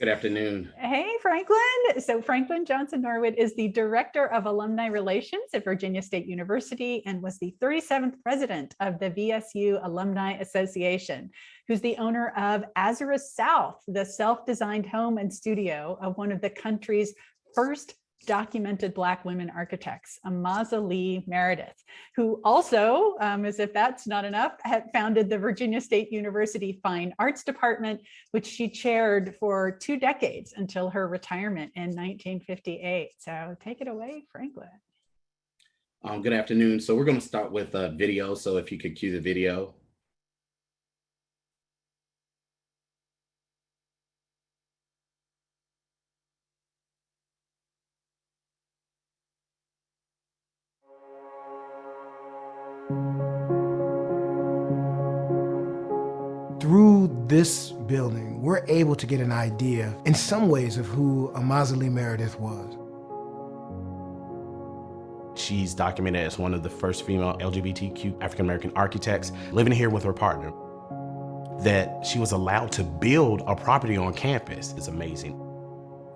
Good afternoon. Hey, Franklin. So Franklin Johnson Norwood is the Director of Alumni Relations at Virginia State University and was the 37th president of the VSU Alumni Association, who's the owner of Azurest South, the self-designed home and studio of one of the country's first documented Black women architects, Amaza Lee Meredith, who also, um, as if that's not enough, had founded the Virginia State University Fine Arts Department, which she chaired for two decades until her retirement in 1958. So take it away, Franklin. Um, good afternoon. So we're going to start with a video. So if you could cue the video. This building, we're able to get an idea in some ways of who Amaza Lee Meredith was. She's documented as one of the first female LGBTQ African-American architects living here with her partner. That she was allowed to build a property on campus is amazing.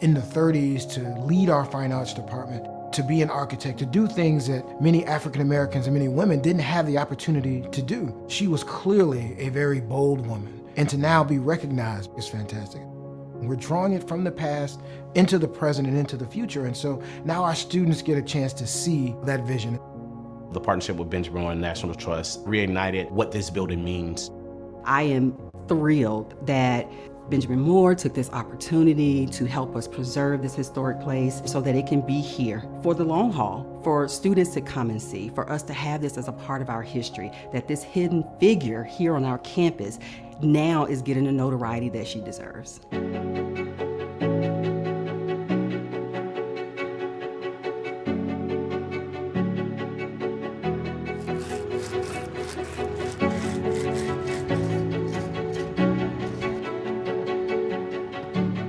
In the 30s to lead our fine arts department, to be an architect, to do things that many African Americans and many women didn't have the opportunity to do. She was clearly a very bold woman, and to now be recognized is fantastic. We're drawing it from the past into the present and into the future, and so now our students get a chance to see that vision. The partnership with Benjamin Moore and National Trust reignited what this building means. I am thrilled that Benjamin Moore took this opportunity to help us preserve this historic place so that it can be here for the long haul, for students to come and see, for us to have this as a part of our history, that this hidden figure here on our campus now is getting the notoriety that she deserves.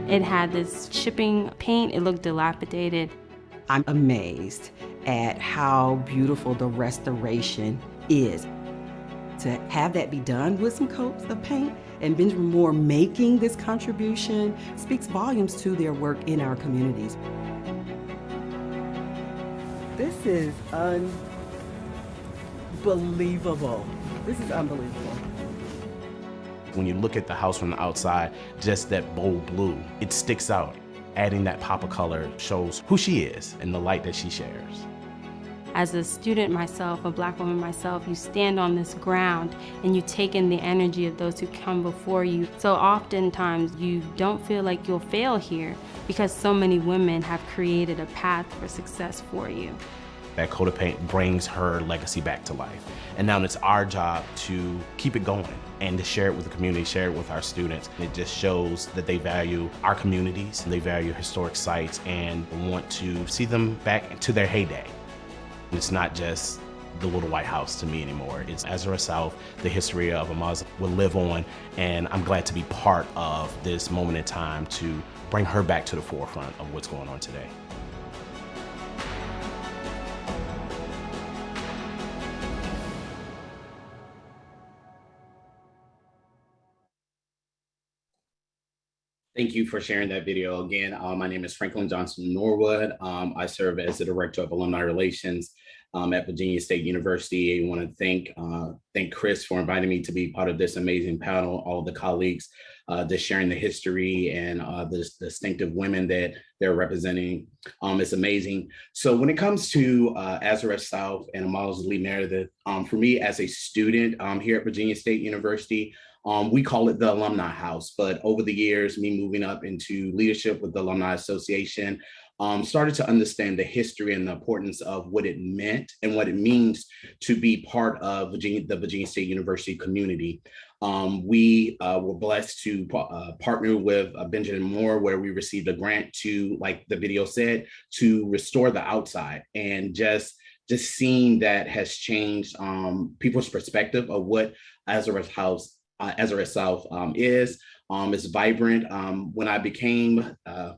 It had this chipping paint, it looked dilapidated. I'm amazed at how beautiful the restoration is. To have that be done with some coats of paint and Benjamin Moore making this contribution speaks volumes to their work in our communities. This is unbelievable. This is unbelievable. When you look at the house from the outside, just that bold blue, it sticks out. Adding that pop of color shows who she is and the light that she shares. As a student myself, a black woman myself, you stand on this ground and you take in the energy of those who come before you. So oftentimes you don't feel like you'll fail here because so many women have created a path for success for you. That coat of paint brings her legacy back to life. And now it's our job to keep it going and to share it with the community, share it with our students. It just shows that they value our communities, they value historic sites, and want to see them back to their heyday. It's not just the little white house to me anymore. It's Azurest South, the history of Amaz will live on, and I'm glad to be part of this moment in time to bring her back to the forefront of what's going on today. Thank you for sharing that video. Again, uh, my name is Franklin Johnson Norwood. Um, I serve as the Director of Alumni Relations um, at Virginia State University. I want to thank uh, thank Chris for inviting me to be part of this amazing panel, all the colleagues uh, just sharing the history and uh, the distinctive women that they're representing. Um, it's amazing. So when it comes to uh, Azurest South and Miles Lee Meredith, um, for me as a student um, here at Virginia State University, um, we call it the Alumni House, but over the years, me moving up into leadership with the Alumni Association, um, started to understand the history and the importance of what it meant and what it means to be part of Virginia, the Virginia State University community. Um, we uh, were blessed to uh, partner with uh, Benjamin Moore, where we received a grant to, like the video said, to restore the outside and just just seeing that has changed um, people's perspective of what Azurest House uh, Azurest South um, is. Um, it's vibrant. Um, when I became uh,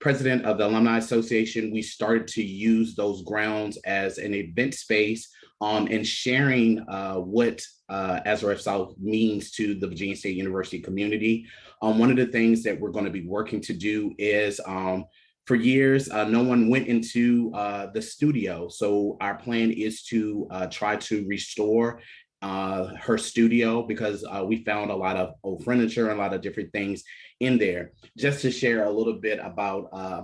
president of the Alumni Association, we started to use those grounds as an event space um, and sharing uh, what uh, Azurest South means to the Virginia State University community. Um, one of the things that we're going to be working to do is um, for years, uh, no one went into uh, the studio. So our plan is to uh, try to restore uh, her studio because uh, we found a lot of old furniture and a lot of different things in there. Just to share a little bit about uh,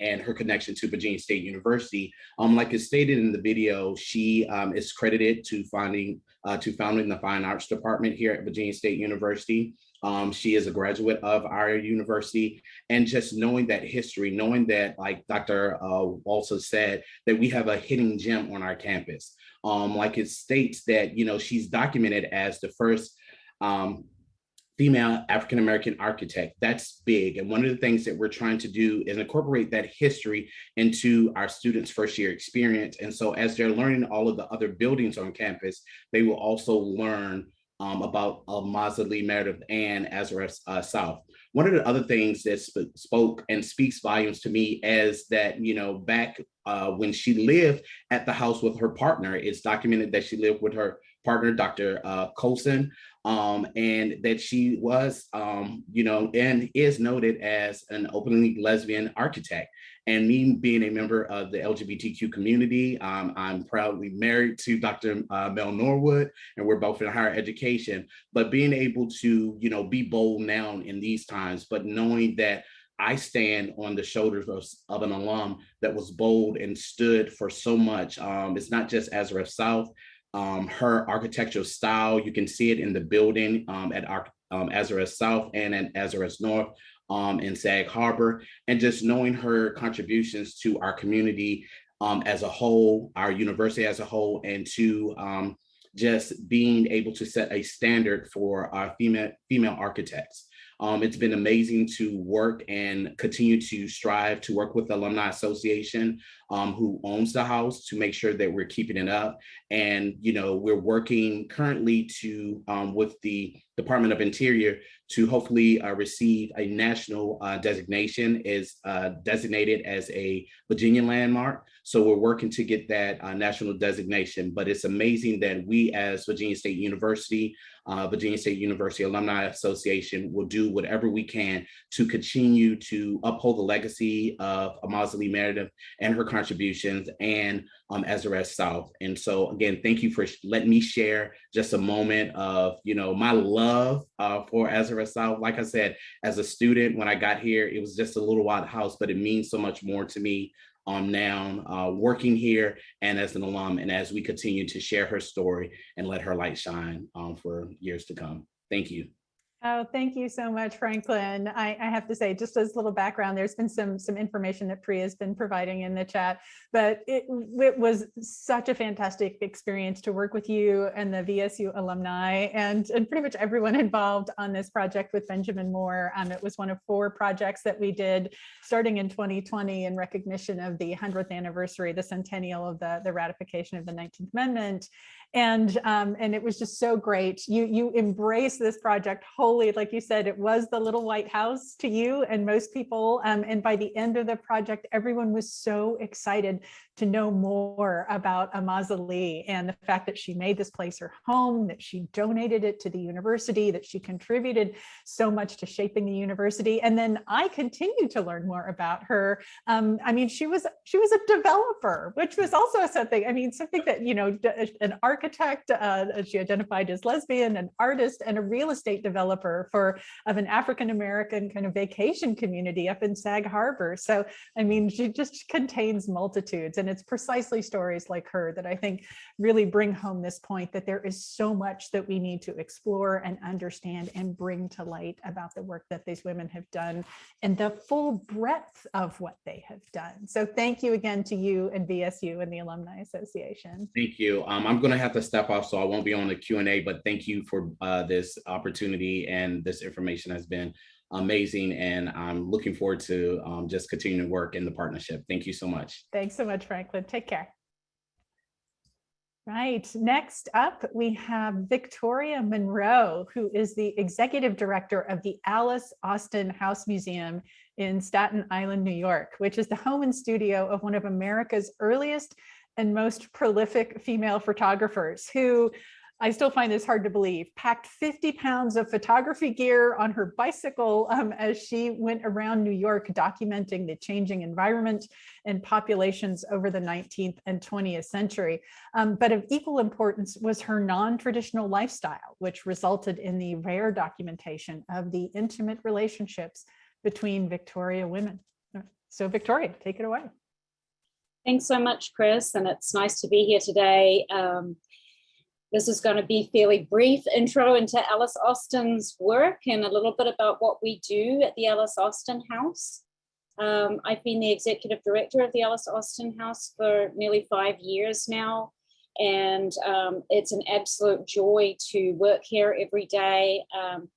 and her connection to Virginia State University. Um, like it's stated in the video, she um, is credited to finding uh, to founding the Fine Arts Department here at Virginia State University. Um, she is a graduate of our university and just knowing that history, knowing that like Dr. Uh, also said, that we have a hidden gem on our campus. Um, like it states that, you know, she's documented as the first um, female African-American architect. That's big. And one of the things that we're trying to do is incorporate that history into our students' first year experience. And so as they're learning all of the other buildings on campus, they will also learn um, about uh, Maza Lee Meredith and Azurest uh, South. One of the other things that sp spoke and speaks volumes to me is that, you know, back uh, when she lived at the house with her partner, it's documented that she lived with her partner, Dr. Uh, Colson, um, and that she was, um, you know, and is noted as an openly lesbian architect. And me being a member of the LGBTQ community, um, I'm proudly married to Dr. Uh, Mel Norwood, and we're both in higher education. But being able to, you know, be bold now in these times, but knowing that I stand on the shoulders of, of, an alum that was bold and stood for so much. Um, it's not just Azurest South, um, her architectural style. You can see it in the building um, at um, Azurest South and at Azurest North um, in Sag Harbor, and just knowing her contributions to our community um, as a whole, our university as a whole, and to um, just being able to set a standard for our female, female architects. Um, it's been amazing to work and continue to strive to work with the Alumni Association um, who owns the house to make sure that we're keeping it up. And, you know, we're working currently to um, with the Department of Interior to hopefully uh, receive a national uh, designation is uh, designated as a Virginia landmark. So we're working to get that uh, national designation, but it's amazing that we as Virginia State University, uh, Virginia State University Alumni Association will do whatever we can to continue to uphold the legacy of Amaza Lee Meredith and her contributions and um, Azurest South. And so again, thank you for letting me share just a moment of, you know, my love uh, for Azurest South. Like I said, as a student, when I got here, it was just a little wild house, but it means so much more to me um, now uh, working here and as an alum and as we continue to share her story and let her light shine um, for years to come. Thank you. Oh, thank you so much, Franklin. I, I, have to say, just as a little background, there's been some some information that Priya has been providing in the chat, but it, it was such a fantastic experience to work with you and the VSU alumni and, and pretty much everyone involved on this project with Benjamin Moore. Um, it was one of four projects that we did starting in 2020 in recognition of the 100th anniversary, the centennial of the, the ratification of the 19th Amendment. And, um, and it was just so great. You, you embrace this project wholly. Like you said, it was the little white house to you and most people. Um, and by the end of the project, everyone was so excited to know more about Amaza Lee and the fact that she made this place her home, that she donated it to the university, that she contributed so much to shaping the university. And then I continued to learn more about her. Um, I mean, she was she was a developer, which was also something, I mean, something that, you know, an architect, uh, she identified as lesbian, an artist, and a real estate developer for of an African-American kind of vacation community up in Sag Harbor. So, I mean, she just contains multitudes. And it's precisely stories like her that I think really bring home this point that there is so much that we need to explore and understand and bring to light about the work that these women have done and the full breadth of what they have done. So thank you again to you and VSU and the Alumni Association. Thank you. Um, I'm going to have to step off, so I won't be on the Q&A, but thank you for uh, this opportunity and this information has been amazing. And I'm looking forward to um, just continuing to work in the partnership. Thank you so much. Thanks so much, Franklin. Take care. Right, next up, we have Victoria Munro, who is the executive director of the Alice Austen House Museum in Staten Island, New York, which is the home and studio of one of America's earliest and most prolific female photographers who I still find this hard to believe, packed 50 pounds of photography gear on her bicycle um, as she went around New York documenting the changing environment and populations over the 19th and 20th century. Um, but of equal importance was her non-traditional lifestyle, which resulted in the rare documentation of the intimate relationships between Victoria women. So Victoria, take it away. Thanks so much, Chris, and it's nice to be here today. Um, this is going to be fairly brief intro into Alice Austen's work and a little bit about what we do at the Alice Austen House. Um, I've been the executive director of the Alice Austen House for nearly five years now, and um, it's an absolute joy to work here every day. Um,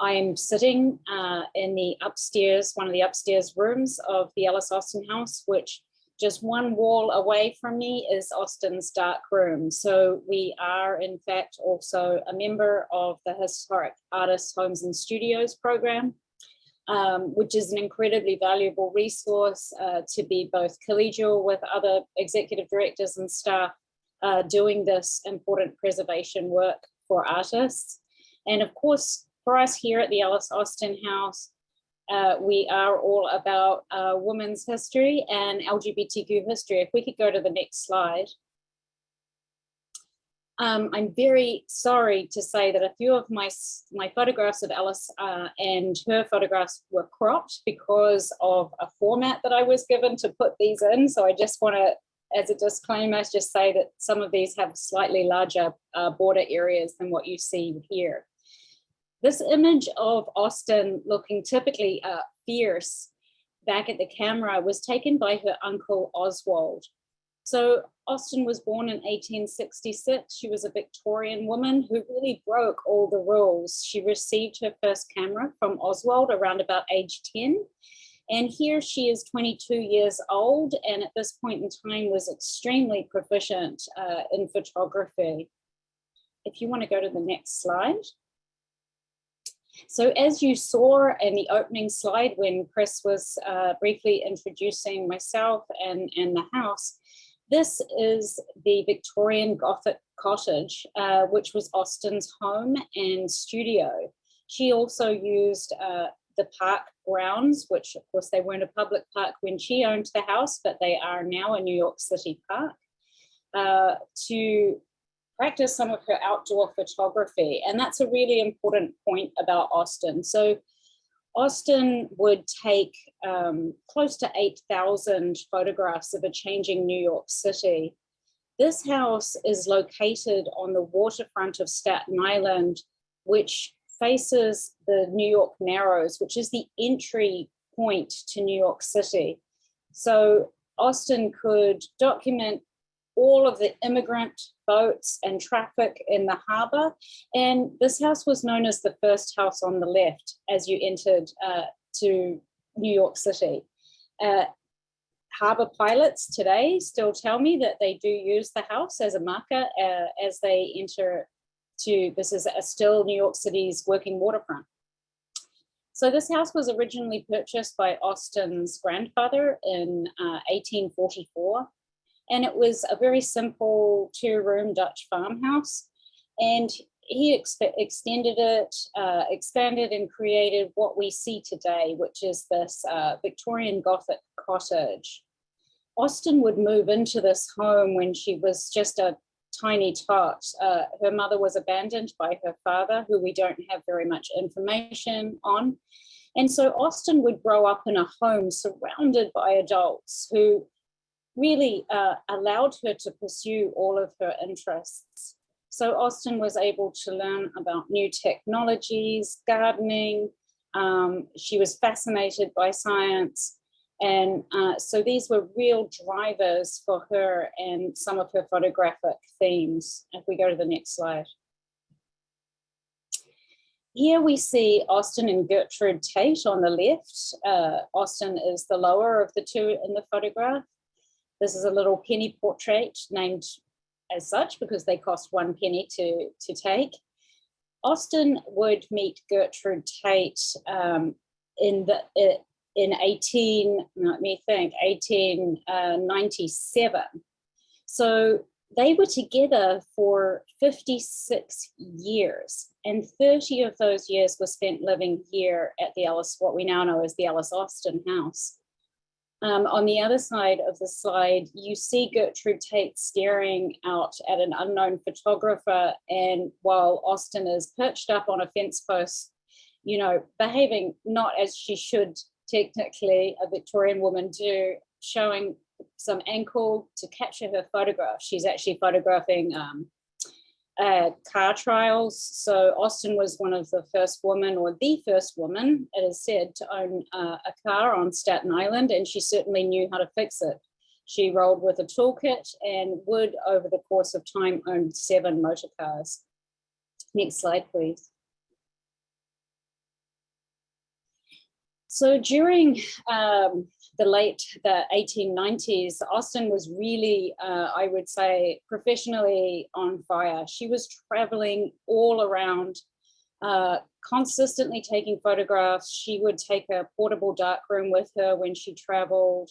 I'm sitting uh, in the upstairs, one of the upstairs rooms of the Alice Austen House, which just one wall away from me is Austen's dark room. So we are in fact also a member of the Historic Artists Homes and Studios program, um, which is an incredibly valuable resource uh, to be both collegial with other executive directors and staff uh, doing this important preservation work for artists. And of course, for us here at the Alice Austen House, uh, we are all about uh, women's history and LGBTQ history. If we could go to the next slide. Um, I'm very sorry to say that a few of my, my photographs of Alice uh, and her photographs were cropped because of a format that I was given to put these in. So I just want to, as a disclaimer, just say that some of these have slightly larger uh, border areas than what you see here. This image of Austen looking typically uh, fierce back at the camera was taken by her uncle Oswald. So Austen was born in 1866. She was a Victorian woman who really broke all the rules. She received her first camera from Oswald around about age 10. And here she is 22 years old and at this point in time was extremely proficient uh, in photography. If you want to go to the next slide. So as you saw in the opening slide when Chris was uh, briefly introducing myself and, and the house, this is the Victorian Gothic cottage, uh, which was Austen's home and studio. She also used uh, the park grounds, which of course they weren't a public park when she owned the house, but they are now a New York City park, uh, to practice some of her outdoor photography. And that's a really important point about Austen. So Austen would take um, close to 8,000 photographs of a changing New York City. This house is located on the waterfront of Staten Island, which faces the New York Narrows, which is the entry point to New York City. So Austen could document all of the immigrant boats and traffic in the harbor. And this house was known as the first house on the left as you entered uh, to New York City. Uh, Harbour pilots today still tell me that they do use the house as a marker uh, as they enter to, this is a still New York City's working waterfront. So this house was originally purchased by Austen's grandfather in uh, 1844. And it was a very simple two room Dutch farmhouse. And he extended it, uh, expanded and created what we see today, which is this uh, Victorian Gothic cottage. Austen would move into this home when she was just a tiny tot. Uh, her mother was abandoned by her father, who we don't have very much information on. And so Austen would grow up in a home surrounded by adults who really uh, allowed her to pursue all of her interests. So Austen was able to learn about new technologies, gardening. Um, she was fascinated by science. And uh, so these were real drivers for her and some of her photographic themes. If we go to the next slide. Here we see Austen and Gertrude Tate on the left. Uh, Austen is the lower of the two in the photograph. This is a little penny portrait named as such because they cost one penny to, to take. Austen would meet Gertrude Tate um, in the in 18, let me think, 1897. Uh, so they were together for 56 years and 30 of those years were spent living here at the Ellis, what we now know as the Alice Austen house. Um, on the other side of the slide, you see Gertrude Tate staring out at an unknown photographer and while Austen is perched up on a fence post, you know, behaving not as she should technically a Victorian woman do, showing some ankle to capture her photograph. She's actually photographing um, uh, car trials. So Austen was one of the first women or the first woman, it is said, to own uh, a car on Staten Island, and she certainly knew how to fix it. She rolled with a toolkit and would, over the course of time, own seven motor cars. Next slide, please. So during um, the late the 1890s, Austen was really, uh, I would say, professionally on fire. She was traveling all around, uh, consistently taking photographs. She would take a portable darkroom with her when she traveled.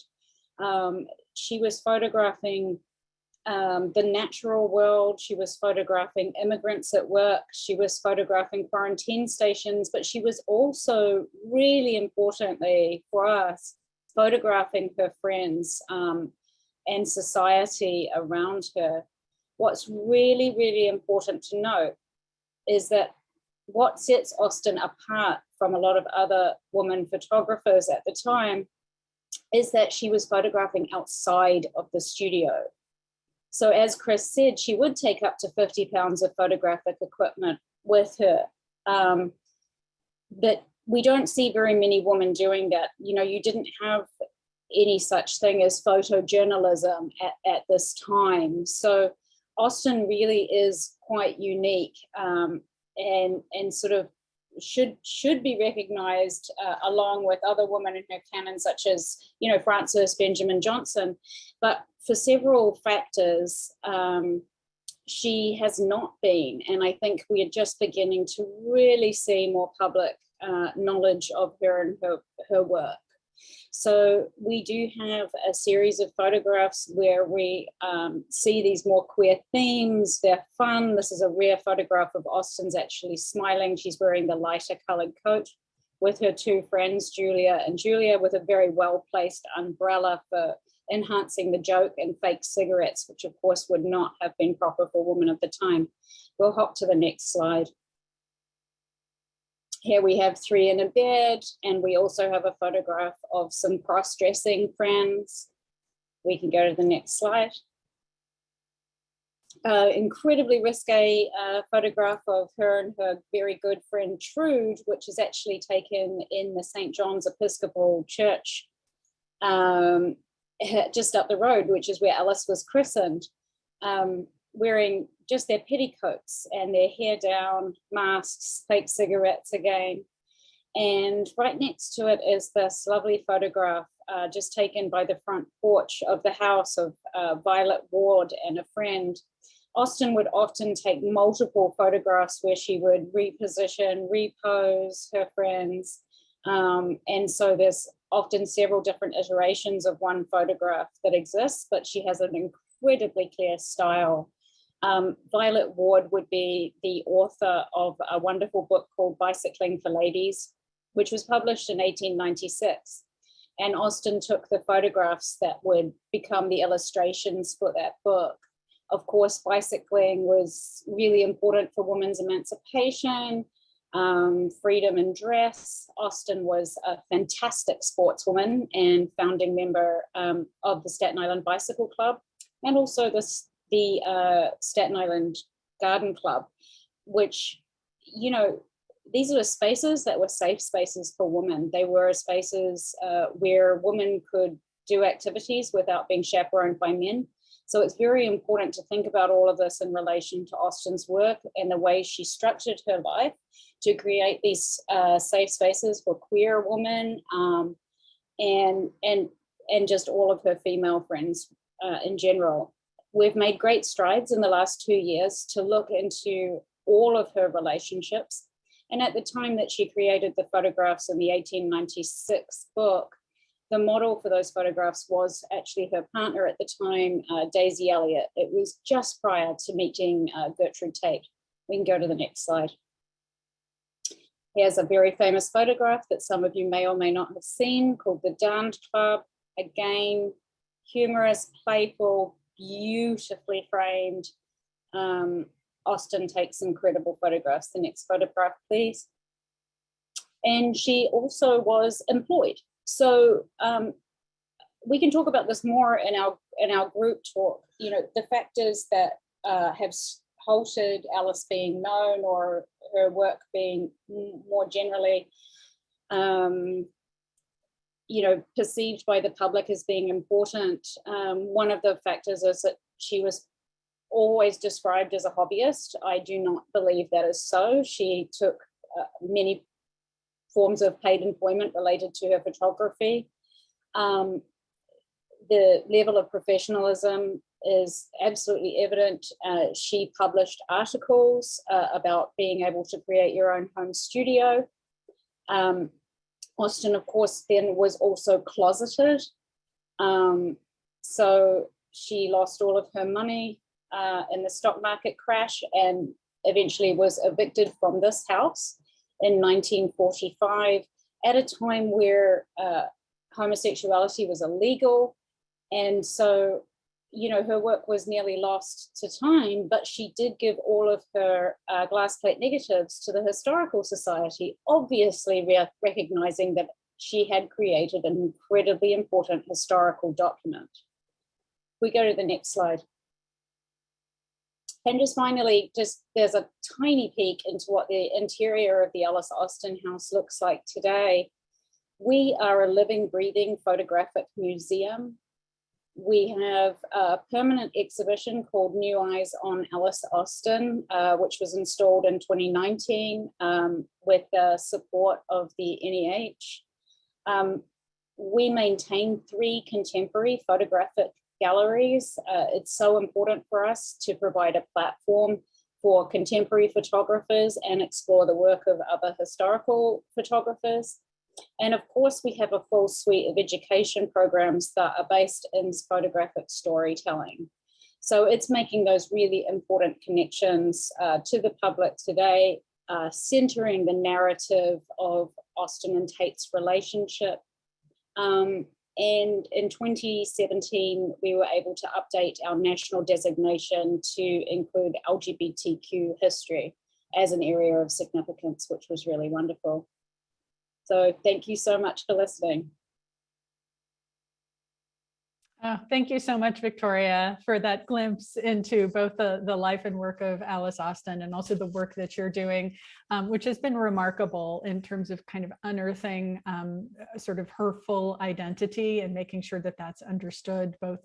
Um, she was photographing um, the natural world. She was photographing immigrants at work. She was photographing quarantine stations, but she was also really importantly for us, photographing her friends um, and society around her. What's really, really important to note is that what sets Austen apart from a lot of other women photographers at the time is that she was photographing outside of the studio. So as Chris said, she would take up to 50 pounds of photographic equipment with her. Um, but we don't see very many women doing that. You know, you didn't have any such thing as photojournalism at, at this time. So Austen really is quite unique um, and, and sort of should should be recognized uh, along with other women in her canon such as you know Frances Benjamin Johnston but for several factors, um, she has not been. And I think we are just beginning to really see more public uh, knowledge of her and her, her work. So we do have a series of photographs where we um, see these more queer themes. They're fun. This is a rare photograph of Austen's actually smiling. She's wearing the lighter colored coat with her two friends, Julia and Julia, with a very well-placed umbrella for enhancing the joke and fake cigarettes, which of course would not have been proper for women of the time. We'll hop to the next slide. Here we have three in a bed, and we also have a photograph of some cross-dressing friends. We can go to the next slide. Uh, incredibly risque uh, photograph of her and her very good friend Trude, which is actually taken in the St. John's Episcopal Church um, just up the road, which is where Alice was christened, um, wearing just their petticoats and their hair down, masks, fake cigarettes again. And right next to it is this lovely photograph uh, just taken by the front porch of the house of uh, Violet Ward and a friend. Austen would often take multiple photographs where she would reposition, repose her friends. Um, and so there's often several different iterations of one photograph that exists, but she has an incredibly clear style. Um, Violet Ward would be the author of a wonderful book called Bicycling for Ladies, which was published in 1896. And Austen took the photographs that would become the illustrations for that book. Of course, bicycling was really important for women's emancipation, um, freedom and dress. Austen was a fantastic sportswoman and founding member um, of the Staten Island Bicycle Club and also this, the uh, Staten Island Garden Club, which, you know, these are spaces that were safe spaces for women. They were spaces uh, where women could do activities without being chaperoned by men. So it's very important to think about all of this in relation to Austen's work and the way she structured her life to create these uh, safe spaces for queer women um, and, and, and just all of her female friends uh, in general. We've made great strides in the last two years to look into all of her relationships. And at the time that she created the photographs in the 1896 book, the model for those photographs was actually her partner at the time, uh, Daisy Elliott. It was just prior to meeting uh, Gertrude Tate. We can go to the next slide. Here's a very famous photograph that some of you may or may not have seen called the Darned Club. Again, humorous, playful, beautifully framed. Um, Austen takes incredible photographs. The next photograph, please. And she also was employed. So um, we can talk about this more in our in our group talk. You know, the factors that uh, have halted Alice being known or her work being more generally, um, you know, perceived by the public as being important. Um, one of the factors is that she was always described as a hobbyist. I do not believe that is so. She took uh, many forms of paid employment related to her photography. Um, the level of professionalism is absolutely evident. Uh, she published articles uh, about being able to create your own home studio. Um, Austen, of course, then was also closeted. Um, so she lost all of her money uh, in the stock market crash and eventually was evicted from this house in 1945 at a time where uh, homosexuality was illegal. And so, you know, her work was nearly lost to time, but she did give all of her uh, glass plate negatives to the Historical Society, obviously re recognizing that she had created an incredibly important historical document. We go to the next slide. And just finally, just there's a tiny peek into what the interior of the Alice Austen House looks like today. We are a living, breathing photographic museum. We have a permanent exhibition called New Eyes on Alice Austen, uh, which was installed in 2019 um, with the support of the NEH. Um, we maintain three contemporary photographic galleries. Uh, it's so important for us to provide a platform for contemporary photographers and explore the work of other historical photographers. And of course, we have a full suite of education programs that are based in photographic storytelling. So it's making those really important connections uh, to the public today, uh, centering the narrative of Austen and Tate's relationship, um, and in 2017, we were able to update our national designation to include LGBTQ history as an area of significance, which was really wonderful. So thank you so much for listening. Oh, thank you so much, Victoria, for that glimpse into both the, the life and work of Alice Austen and also the work that you're doing, um, which has been remarkable in terms of kind of unearthing um, sort of her full identity and making sure that that's understood, both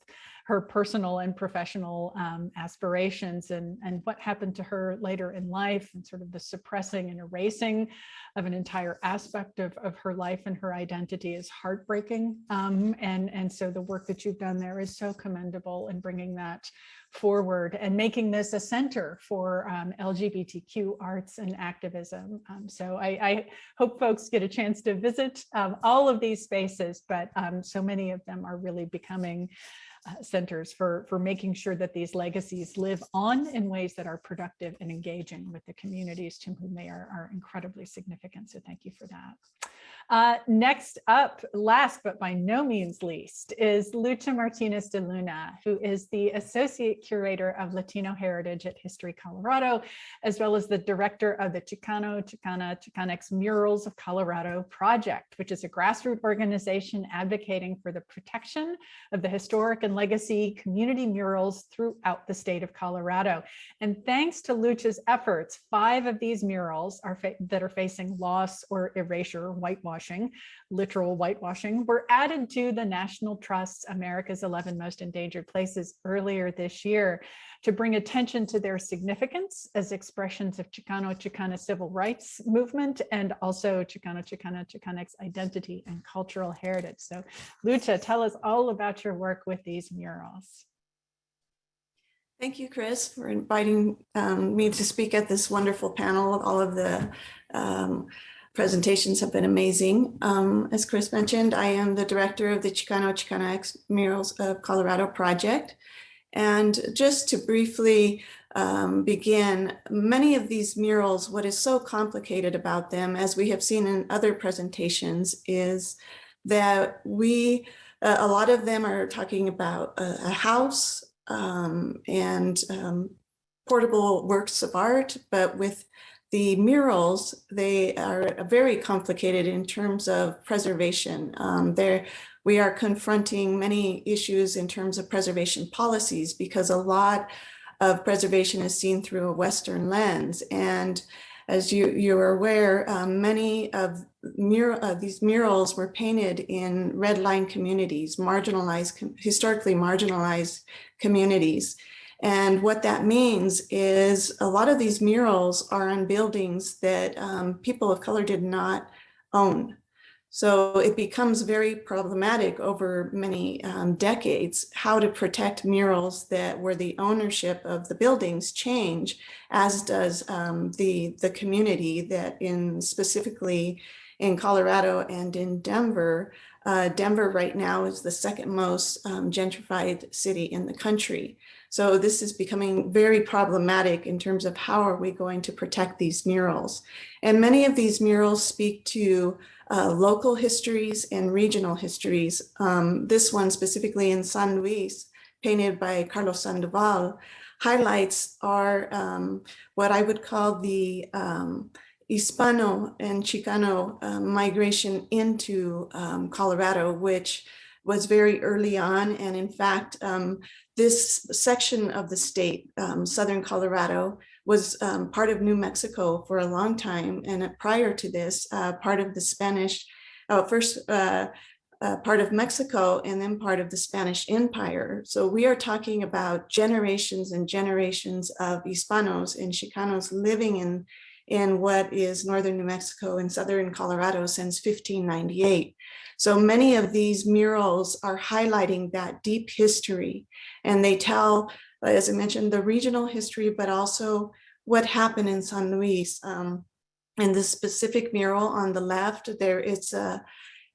her personal and professional um, aspirations and, and what happened to her later in life and sort of the suppressing and erasing of an entire aspect of, of her life and her identity is heartbreaking. Um, and, and so the work that you've done there is so commendable in bringing that forward and making this a center for um, LGBTQ arts and activism. Um, so I, I, hope folks get a chance to visit um, all of these spaces, but um, so many of them are really becoming centers for, for making sure that these legacies live on in ways that are productive and engaging with the communities to whom they are, are incredibly significant. So thank you for that. Uh, next up, last but by no means least, is Lucha Martinez de Luna, who is the Associate Curator of Latino Heritage at History Colorado, as well as the Director of the Chicano, Chicana, Chicanx Murals of Colorado Project, which is a grassroots organization advocating for the protection of the historic and legacy community murals throughout the state of Colorado. And thanks to Lucha's efforts, five of these murals are that are facing loss or erasure, whitewash whitewashing, literal whitewashing, were added to the National Trust's America's 11 Most Endangered Places earlier this year to bring attention to their significance as expressions of Chicano Chicana civil rights movement and also Chicano Chicana Chicanx identity and cultural heritage. So Lucha, tell us all about your work with these murals. Thank you, Chris, for inviting um, me to speak at this wonderful panel. Of all of the um, presentations have been amazing. Um, as Chris mentioned, I am the director of the Chicano Chicanx Murals of Colorado project. And just to briefly um, begin, many of these murals, what is so complicated about them, as we have seen in other presentations, is that we, uh, a lot of them are talking about a, a house um, and um, portable works of art, but with the murals, they are very complicated in terms of preservation. Um, there, we are confronting many issues in terms of preservation policies because a lot of preservation is seen through a Western lens. And as you, you are aware, um, many of mur uh, these murals were painted in red line communities, marginalized, historically marginalized communities. And what that means is a lot of these murals are on buildings that um, people of color did not own. So it becomes very problematic over many um, decades how to protect murals that where the ownership of the buildings change, as does um, the, the community that in specifically in Colorado and in Denver. Uh, Denver right now is the second most um, gentrified city in the country. So this is becoming very problematic in terms of how are we going to protect these murals. And many of these murals speak to uh, local histories and regional histories. Um, this one specifically in San Luis, painted by Carlos Sandoval, highlights are um, what I would call the um, Hispano and Chicano uh, migration into um, Colorado, which was very early on. And in fact, um, this section of the state, um, Southern Colorado, was um, part of New Mexico for a long time. And prior to this, uh, part of the Spanish, uh, first uh, uh, part of Mexico and then part of the Spanish Empire. So we are talking about generations and generations of Hispanos and Chicanos living in, in what is Northern New Mexico and Southern Colorado since 1598. So many of these murals are highlighting that deep history and they tell, as I mentioned, the regional history, but also what happened in San Luis. Um, in the specific mural on the left, there it's a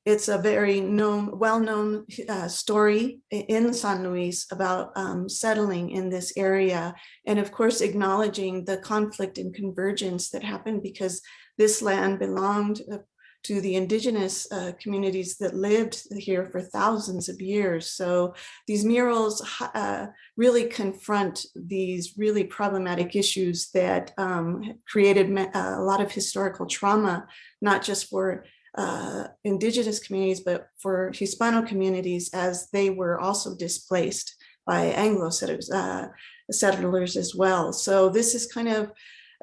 it's a very known, well-known uh, story in San Luis about um, settling in this area. And of course, acknowledging the conflict and convergence that happened because this land belonged uh, to the indigenous uh, communities that lived here for thousands of years. So these murals uh, really confront these really problematic issues that um, created a lot of historical trauma, not just for uh, indigenous communities, but for Hispano communities as they were also displaced by Anglo settlers, uh, settlers as well. So this is kind of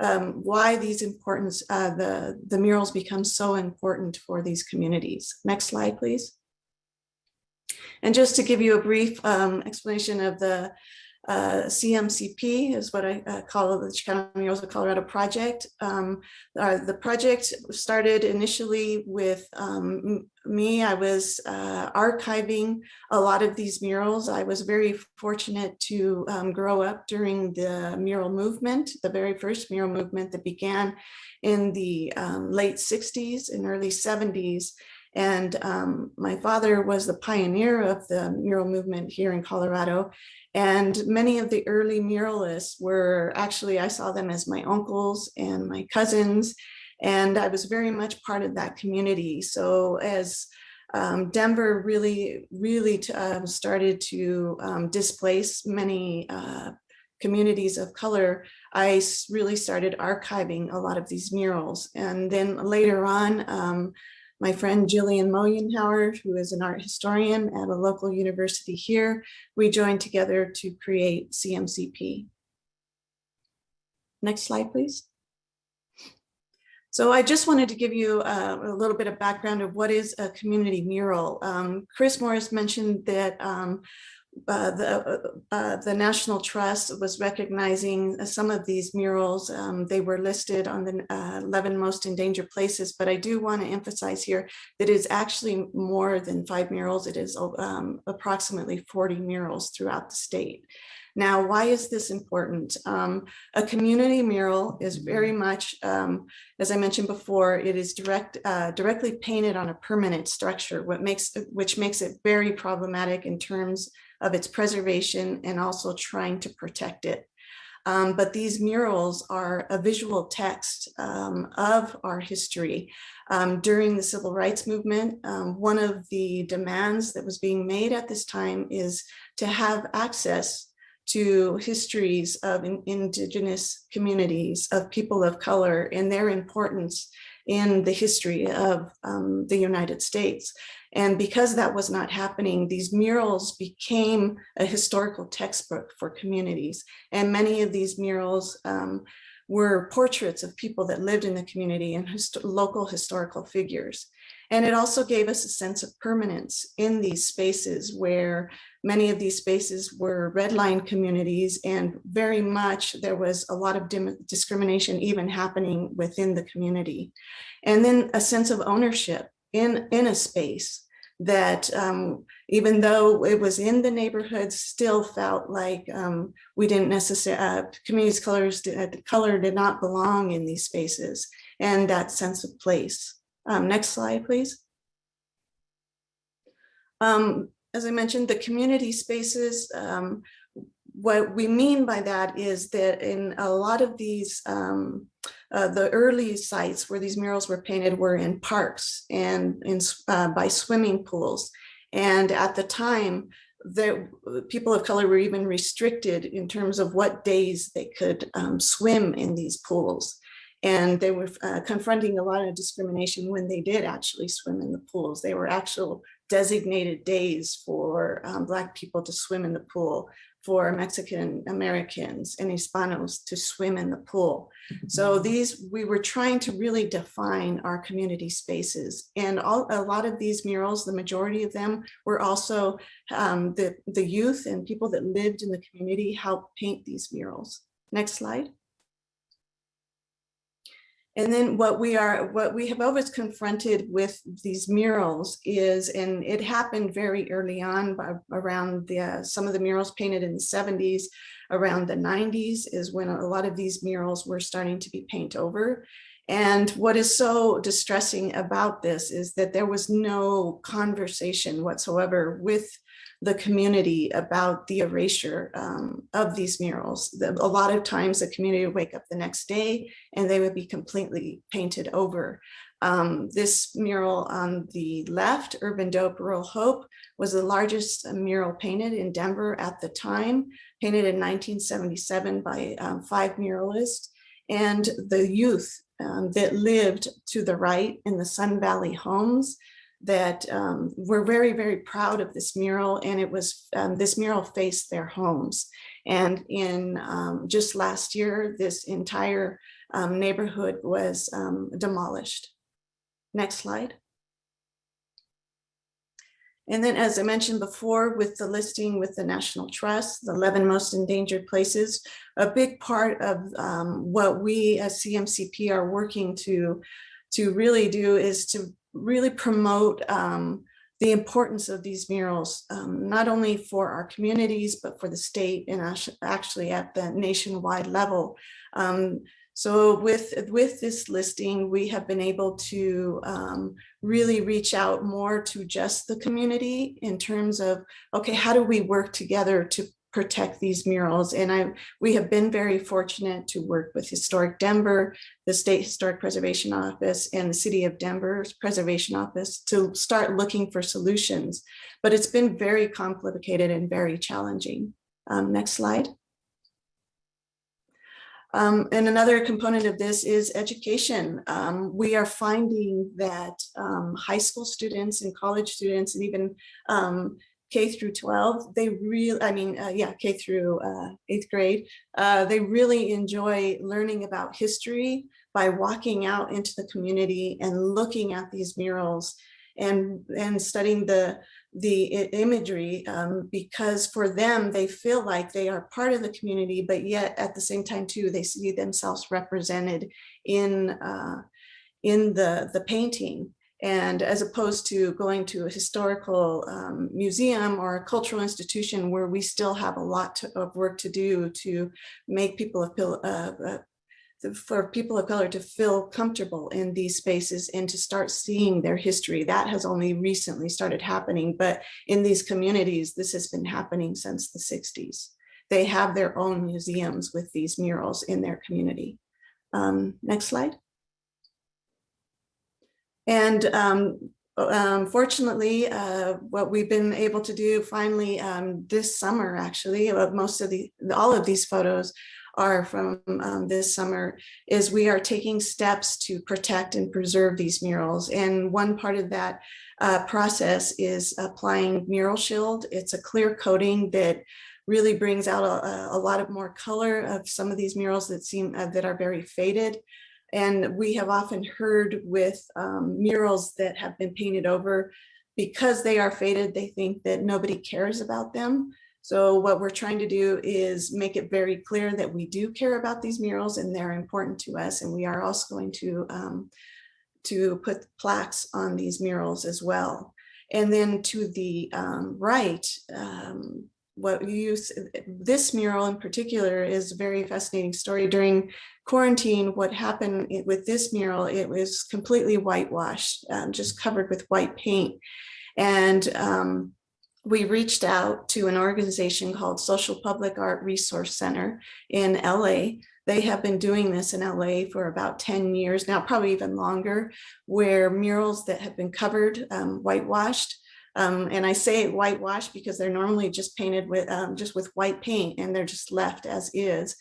um, why these importance, uh, the, the murals become so important for these communities. Next slide, please. And just to give you a brief um, explanation of the uh, CMCP is what I uh, call the Chicano Murals of Colorado project. Um, uh, the project started initially with um, me. I was uh, archiving a lot of these murals. I was very fortunate to um, grow up during the mural movement, the very first mural movement that began in the um, late 60s and early 70s. And um, my father was the pioneer of the mural movement here in Colorado. And many of the early muralists were actually, I saw them as my uncles and my cousins. And I was very much part of that community. So as um, Denver really, really um, started to um, displace many uh, communities of color, I really started archiving a lot of these murals. And then later on, um, my friend Jillian Mollenhauer, who is an art historian at a local university here, we joined together to create CMCP. Next slide, please. So I just wanted to give you uh, a little bit of background of what is a community mural. Um, Chris Morris mentioned that um, uh, the, uh, uh, the National Trust was recognizing some of these murals. Um, they were listed on the uh, 11 most endangered places, but I do want to emphasize here that it is actually more than five murals. It is um, approximately 40 murals throughout the state. Now, why is this important? Um, a community mural is very much, um, as I mentioned before, it is direct, uh, directly painted on a permanent structure, what makes, which makes it very problematic in terms of its preservation and also trying to protect it. Um, but these murals are a visual text um, of our history. Um, during the civil rights movement, um, one of the demands that was being made at this time is to have access to histories of in, indigenous communities, of people of color and their importance in the history of um, the United States. And because that was not happening, these murals became a historical textbook for communities. And many of these murals um, were portraits of people that lived in the community and hist local historical figures. And it also gave us a sense of permanence in these spaces where many of these spaces were red line communities and very much there was a lot of discrimination even happening within the community. And then a sense of ownership in, in a space that um, even though it was in the neighborhood, still felt like um, we didn't necessarily, uh, communities colors, did, color did not belong in these spaces and that sense of place. Um, next slide, please. Um, as I mentioned, the community spaces, um, what we mean by that is that in a lot of these, um, uh, the early sites where these murals were painted were in parks and in, uh, by swimming pools. And at the time, the people of color were even restricted in terms of what days they could um, swim in these pools. And they were uh, confronting a lot of discrimination when they did actually swim in the pools. They were actual designated days for um, Black people to swim in the pool, for Mexican Americans and Hispanos to swim in the pool. So mm-hmm. these, we were trying to really define our community spaces. And all, a lot of these murals, the majority of them were also um, the, the youth and people that lived in the community helped paint these murals. Next slide. And then what we are, what we have always confronted with these murals is, and it happened very early on by, around the, uh, some of the murals painted in the 70s, around the 90s is when a lot of these murals were starting to be paint over. And what is so distressing about this is that there was no conversation whatsoever with the community about the erasure um, of these murals. A lot of times the community would wake up the next day and they would be completely painted over. Um, this mural on the left, Urban Dope, Rural Hope, was the largest mural painted in Denver at the time, painted in 1977 by um, five muralists. And the youth um, that lived to the right in the Sun Valley homes that um, we're very, very proud of this mural and it was, um, this mural faced their homes. And in um, just last year, this entire um, neighborhood was um, demolished. Next slide. And then, as I mentioned before, with the listing with the National Trust, the 11 most endangered places, a big part of um, what we as CMCP are working to, to really do is to really promote um, the importance of these murals, um, not only for our communities, but for the state and actually at the nationwide level. Um, so with, with this listing, we have been able to um, really reach out more to just the community in terms of, okay, how do we work together to protect these murals? And I, we have been very fortunate to work with Historic Denver, the State Historic Preservation Office, and the City of Denver's Preservation Office to start looking for solutions. But it's been very complicated and very challenging. Um, next slide. Um, and another component of this is education. Um, we are finding that um, high school students and college students and even um, K through 12, they really, I mean, uh, yeah, K through uh, eighth grade, uh, they really enjoy learning about history by walking out into the community and looking at these murals and, and studying the, the imagery um, because for them, they feel like they are part of the community, but yet at the same time too, they see themselves represented in, uh, in the, the painting. And as opposed to going to a historical um, museum or a cultural institution where we still have a lot to, of work to do to make people of, uh, uh, for people of color to feel comfortable in these spaces and to start seeing their history. That has only recently started happening, but in these communities, this has been happening since the 60s. They have their own museums with these murals in their community. Um, next slide. And um, um, fortunately, uh, what we've been able to do finally um, this summer, actually, uh, most of the, all of these photos are from um, this summer, is we are taking steps to protect and preserve these murals. And one part of that uh, process is applying Mural Shield. It's a clear coating that really brings out a, a lot of more color of some of these murals that seem uh, that are very faded. And we have often heard with um, murals that have been painted over, because they are faded, they think that nobody cares about them. So what we're trying to do is make it very clear that we do care about these murals and they're important to us. And we are also going to, um, to put plaques on these murals as well. And then to the um, right, um, what you use, this mural in particular is a very fascinating story. During quarantine, what happened with this mural, it was completely whitewashed, um, just covered with white paint. And um, we reached out to an organization called Social Public Art Resource Center in LA. They have been doing this in LA for about 10 years now, probably even longer, where murals that have been covered, um, whitewashed, um, and I say whitewash because they're normally just painted with um, just with white paint and they're just left as is.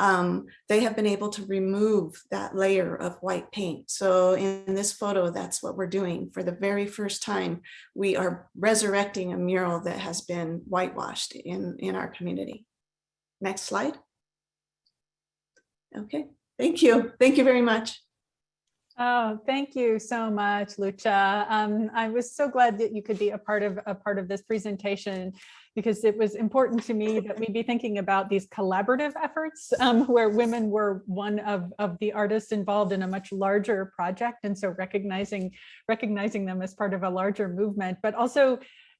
Um, they have been able to remove that layer of white paint. So in this photo, that's what we're doing. For the very first time, we are resurrecting a mural that has been whitewashed in, in our community. Next slide. Okay, thank you. Thank you very much. Oh, thank you so much, Lucha. Um, I was so glad that you could be a part of a part of this presentation because it was important to me that we be thinking about these collaborative efforts um, where women were one of, of the artists involved in a much larger project. And so recognizing, recognizing them as part of a larger movement, but also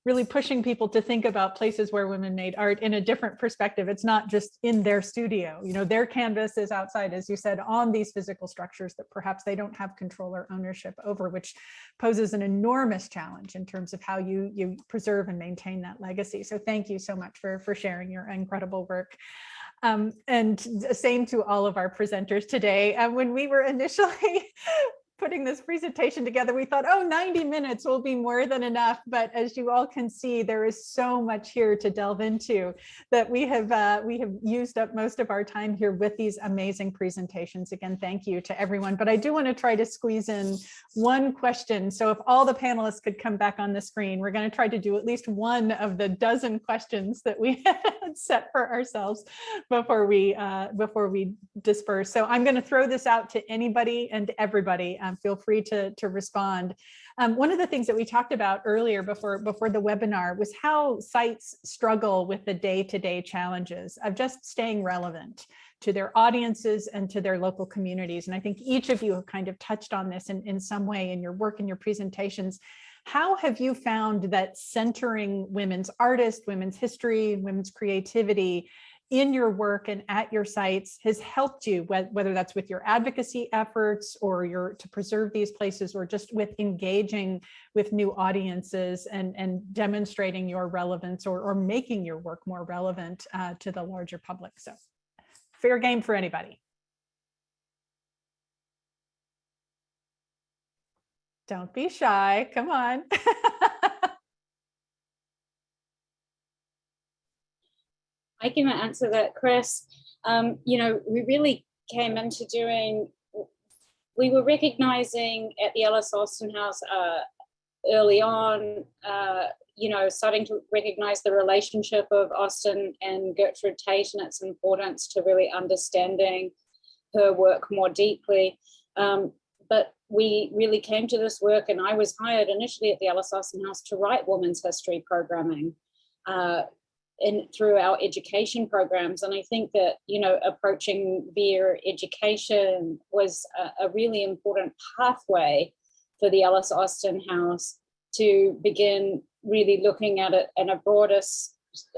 really pushing people to think about places where women made art in a different perspective. It's not just in their studio, you know, their canvas is outside, as you said, on these physical structures that perhaps they don't have control or ownership over, which poses an enormous challenge in terms of how you, you preserve and maintain that legacy. So thank you so much for, for sharing your incredible work. Um, and same to all of our presenters today. Uh, when we were initially *laughs* putting this presentation together, we thought, oh, 90 minutes will be more than enough. But as you all can see, there is so much here to delve into that we have uh, we have used up most of our time here with these amazing presentations. Again, thank you to everyone. But I do want to try to squeeze in one question. So if all the panelists could come back on the screen, we're going to try to do at least one of the dozen questions that we *laughs* had set for ourselves before we uh, before we disperse. So I'm going to throw this out to anybody and everybody. Um, feel free to, to respond. Um, one of the things that we talked about earlier before, before the webinar was how sites struggle with the day-to-day -day challenges of just staying relevant to their audiences and to their local communities. And I think each of you have kind of touched on this in, in some way in your work and your presentations. How have you found that centering women's artists, women's history, women's creativity in your work and at your sites has helped you, whether that's with your advocacy efforts or your to preserve these places or just with engaging with new audiences and, and demonstrating your relevance or, or making your work more relevant uh, to the larger public. So fair game for anybody. Don't be shy, come on. *laughs* I can answer that, Chris. Um, you know, we really came into doing, we were recognizing at the Alice Austen House uh, early on, uh, you know, starting to recognize the relationship of Austen and Gertrude Tate and its importance to really understanding her work more deeply. Um, but we really came to this work and I was hired initially at the Alice Austen House to write women's history programming. Uh, in through our education programs. And I think that, you know, approaching via education was a, a really important pathway for the Alice Austen House to begin really looking at it in a broader,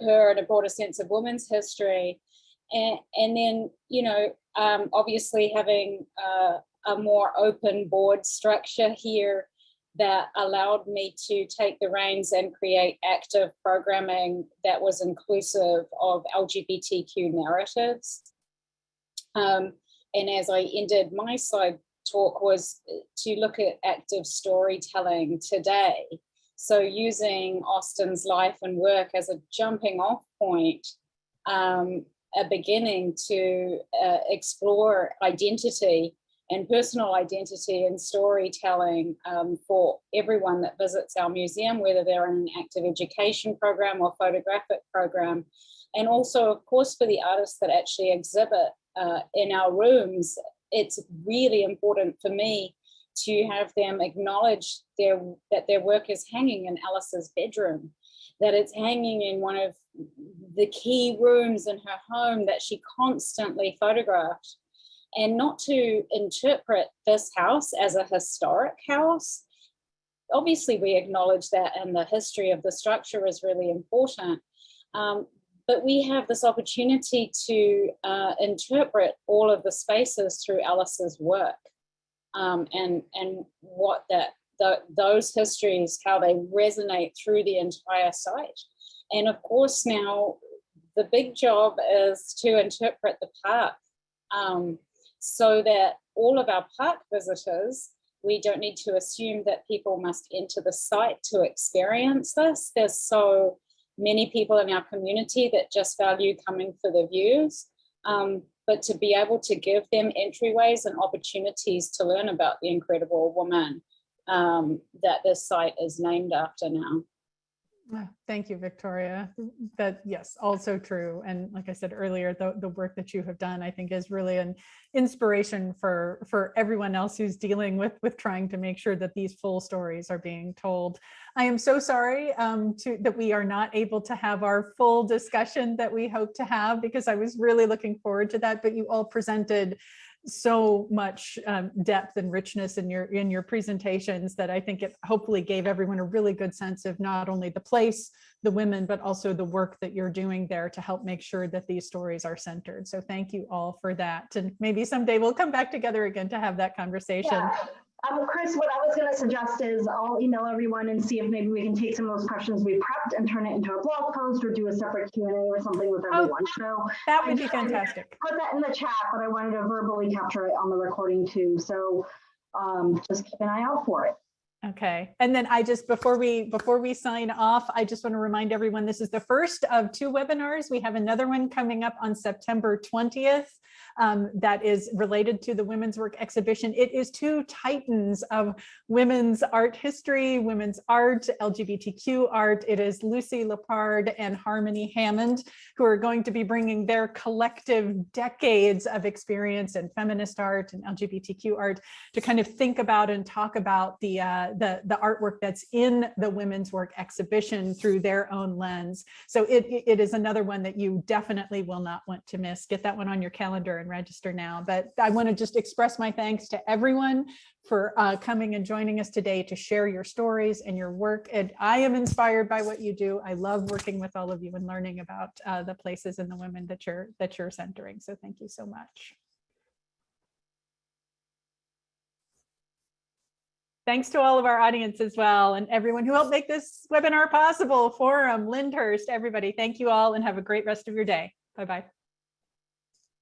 her in a broader sense of women's history. And, and then, you know, um, obviously having uh, a more open board structure here that allowed me to take the reins and create active programming that was inclusive of LGBTQ narratives. Um, and as I ended my slide talk was to look at active storytelling today. So using Austen's life and work as a jumping off point, um, a beginning to uh, explore identity and personal identity and storytelling um, for everyone that visits our museum, whether they're in an active education program or photographic program. And also, of course, for the artists that actually exhibit uh, in our rooms, it's really important for me to have them acknowledge their, that their work is hanging in Alice's bedroom, that it's hanging in one of the key rooms in her home that she constantly photographed and not to interpret this house as a historic house. Obviously, we acknowledge that and the history of the structure is really important. Um, but we have this opportunity to uh, interpret all of the spaces through Alice's work um, and, and what that the, those histories, how they resonate through the entire site. And of course, now the big job is to interpret the park. Um, so that all of our park visitors, we don't need to assume that people must enter the site to experience this. There's so many people in our community that just value coming for the views. Um, but to be able to give them entryways and opportunities to learn about the incredible woman um, that this site is named after now. *sighs* Thank you, Victoria. That yes, also true. And like I said earlier, the, the work that you have done, I think is really an inspiration for, for everyone else who's dealing with, with trying to make sure that these full stories are being told. I am so sorry um, to, that we are not able to have our full discussion that we hope to have because I was really looking forward to that, but you all presented so much um, depth and richness in your in your presentations that I think it hopefully gave everyone a really good sense of not only the place, the women, but also the work that you're doing there to help make sure that these stories are centered. So thank you all for that. And maybe someday we'll come back together again to have that conversation. Yeah. Um, Chris, what I was going to suggest is I'll email everyone and see if maybe we can take some of those questions we prepped and turn it into a blog post or do a separate Q&A or something with Oh, everyone. So That would I be fantastic. Put that in the chat, but I wanted to verbally capture it on the recording too. So um, just keep an eye out for it. Okay, and then I just, before we, before we sign off, I just want to remind everyone, this is the first of two webinars. We have another one coming up on September 20th um, that is related to the Women's Work exhibition. It is two titans of women's art history, women's art, LGBTQ art. It is Lucy Lippard and Harmony Hammond, who are going to be bringing their collective decades of experience in feminist art and LGBTQ art to kind of think about and talk about the, uh, the, the artwork that's in the Women's Work exhibition through their own lens. So it, it is another one that you definitely will not want to miss. Get that one on your calendar and register now. But I want to just express my thanks to everyone for uh, coming and joining us today to share your stories and your work. And I am inspired by what you do. I love working with all of you and learning about uh, the places and the women that you're that you're centering. So thank you so much. Thanks to all of our audience as well and everyone who helped make this webinar possible, Forum, Lyndhurst, everybody. Thank you all and have a great rest of your day. Bye-bye.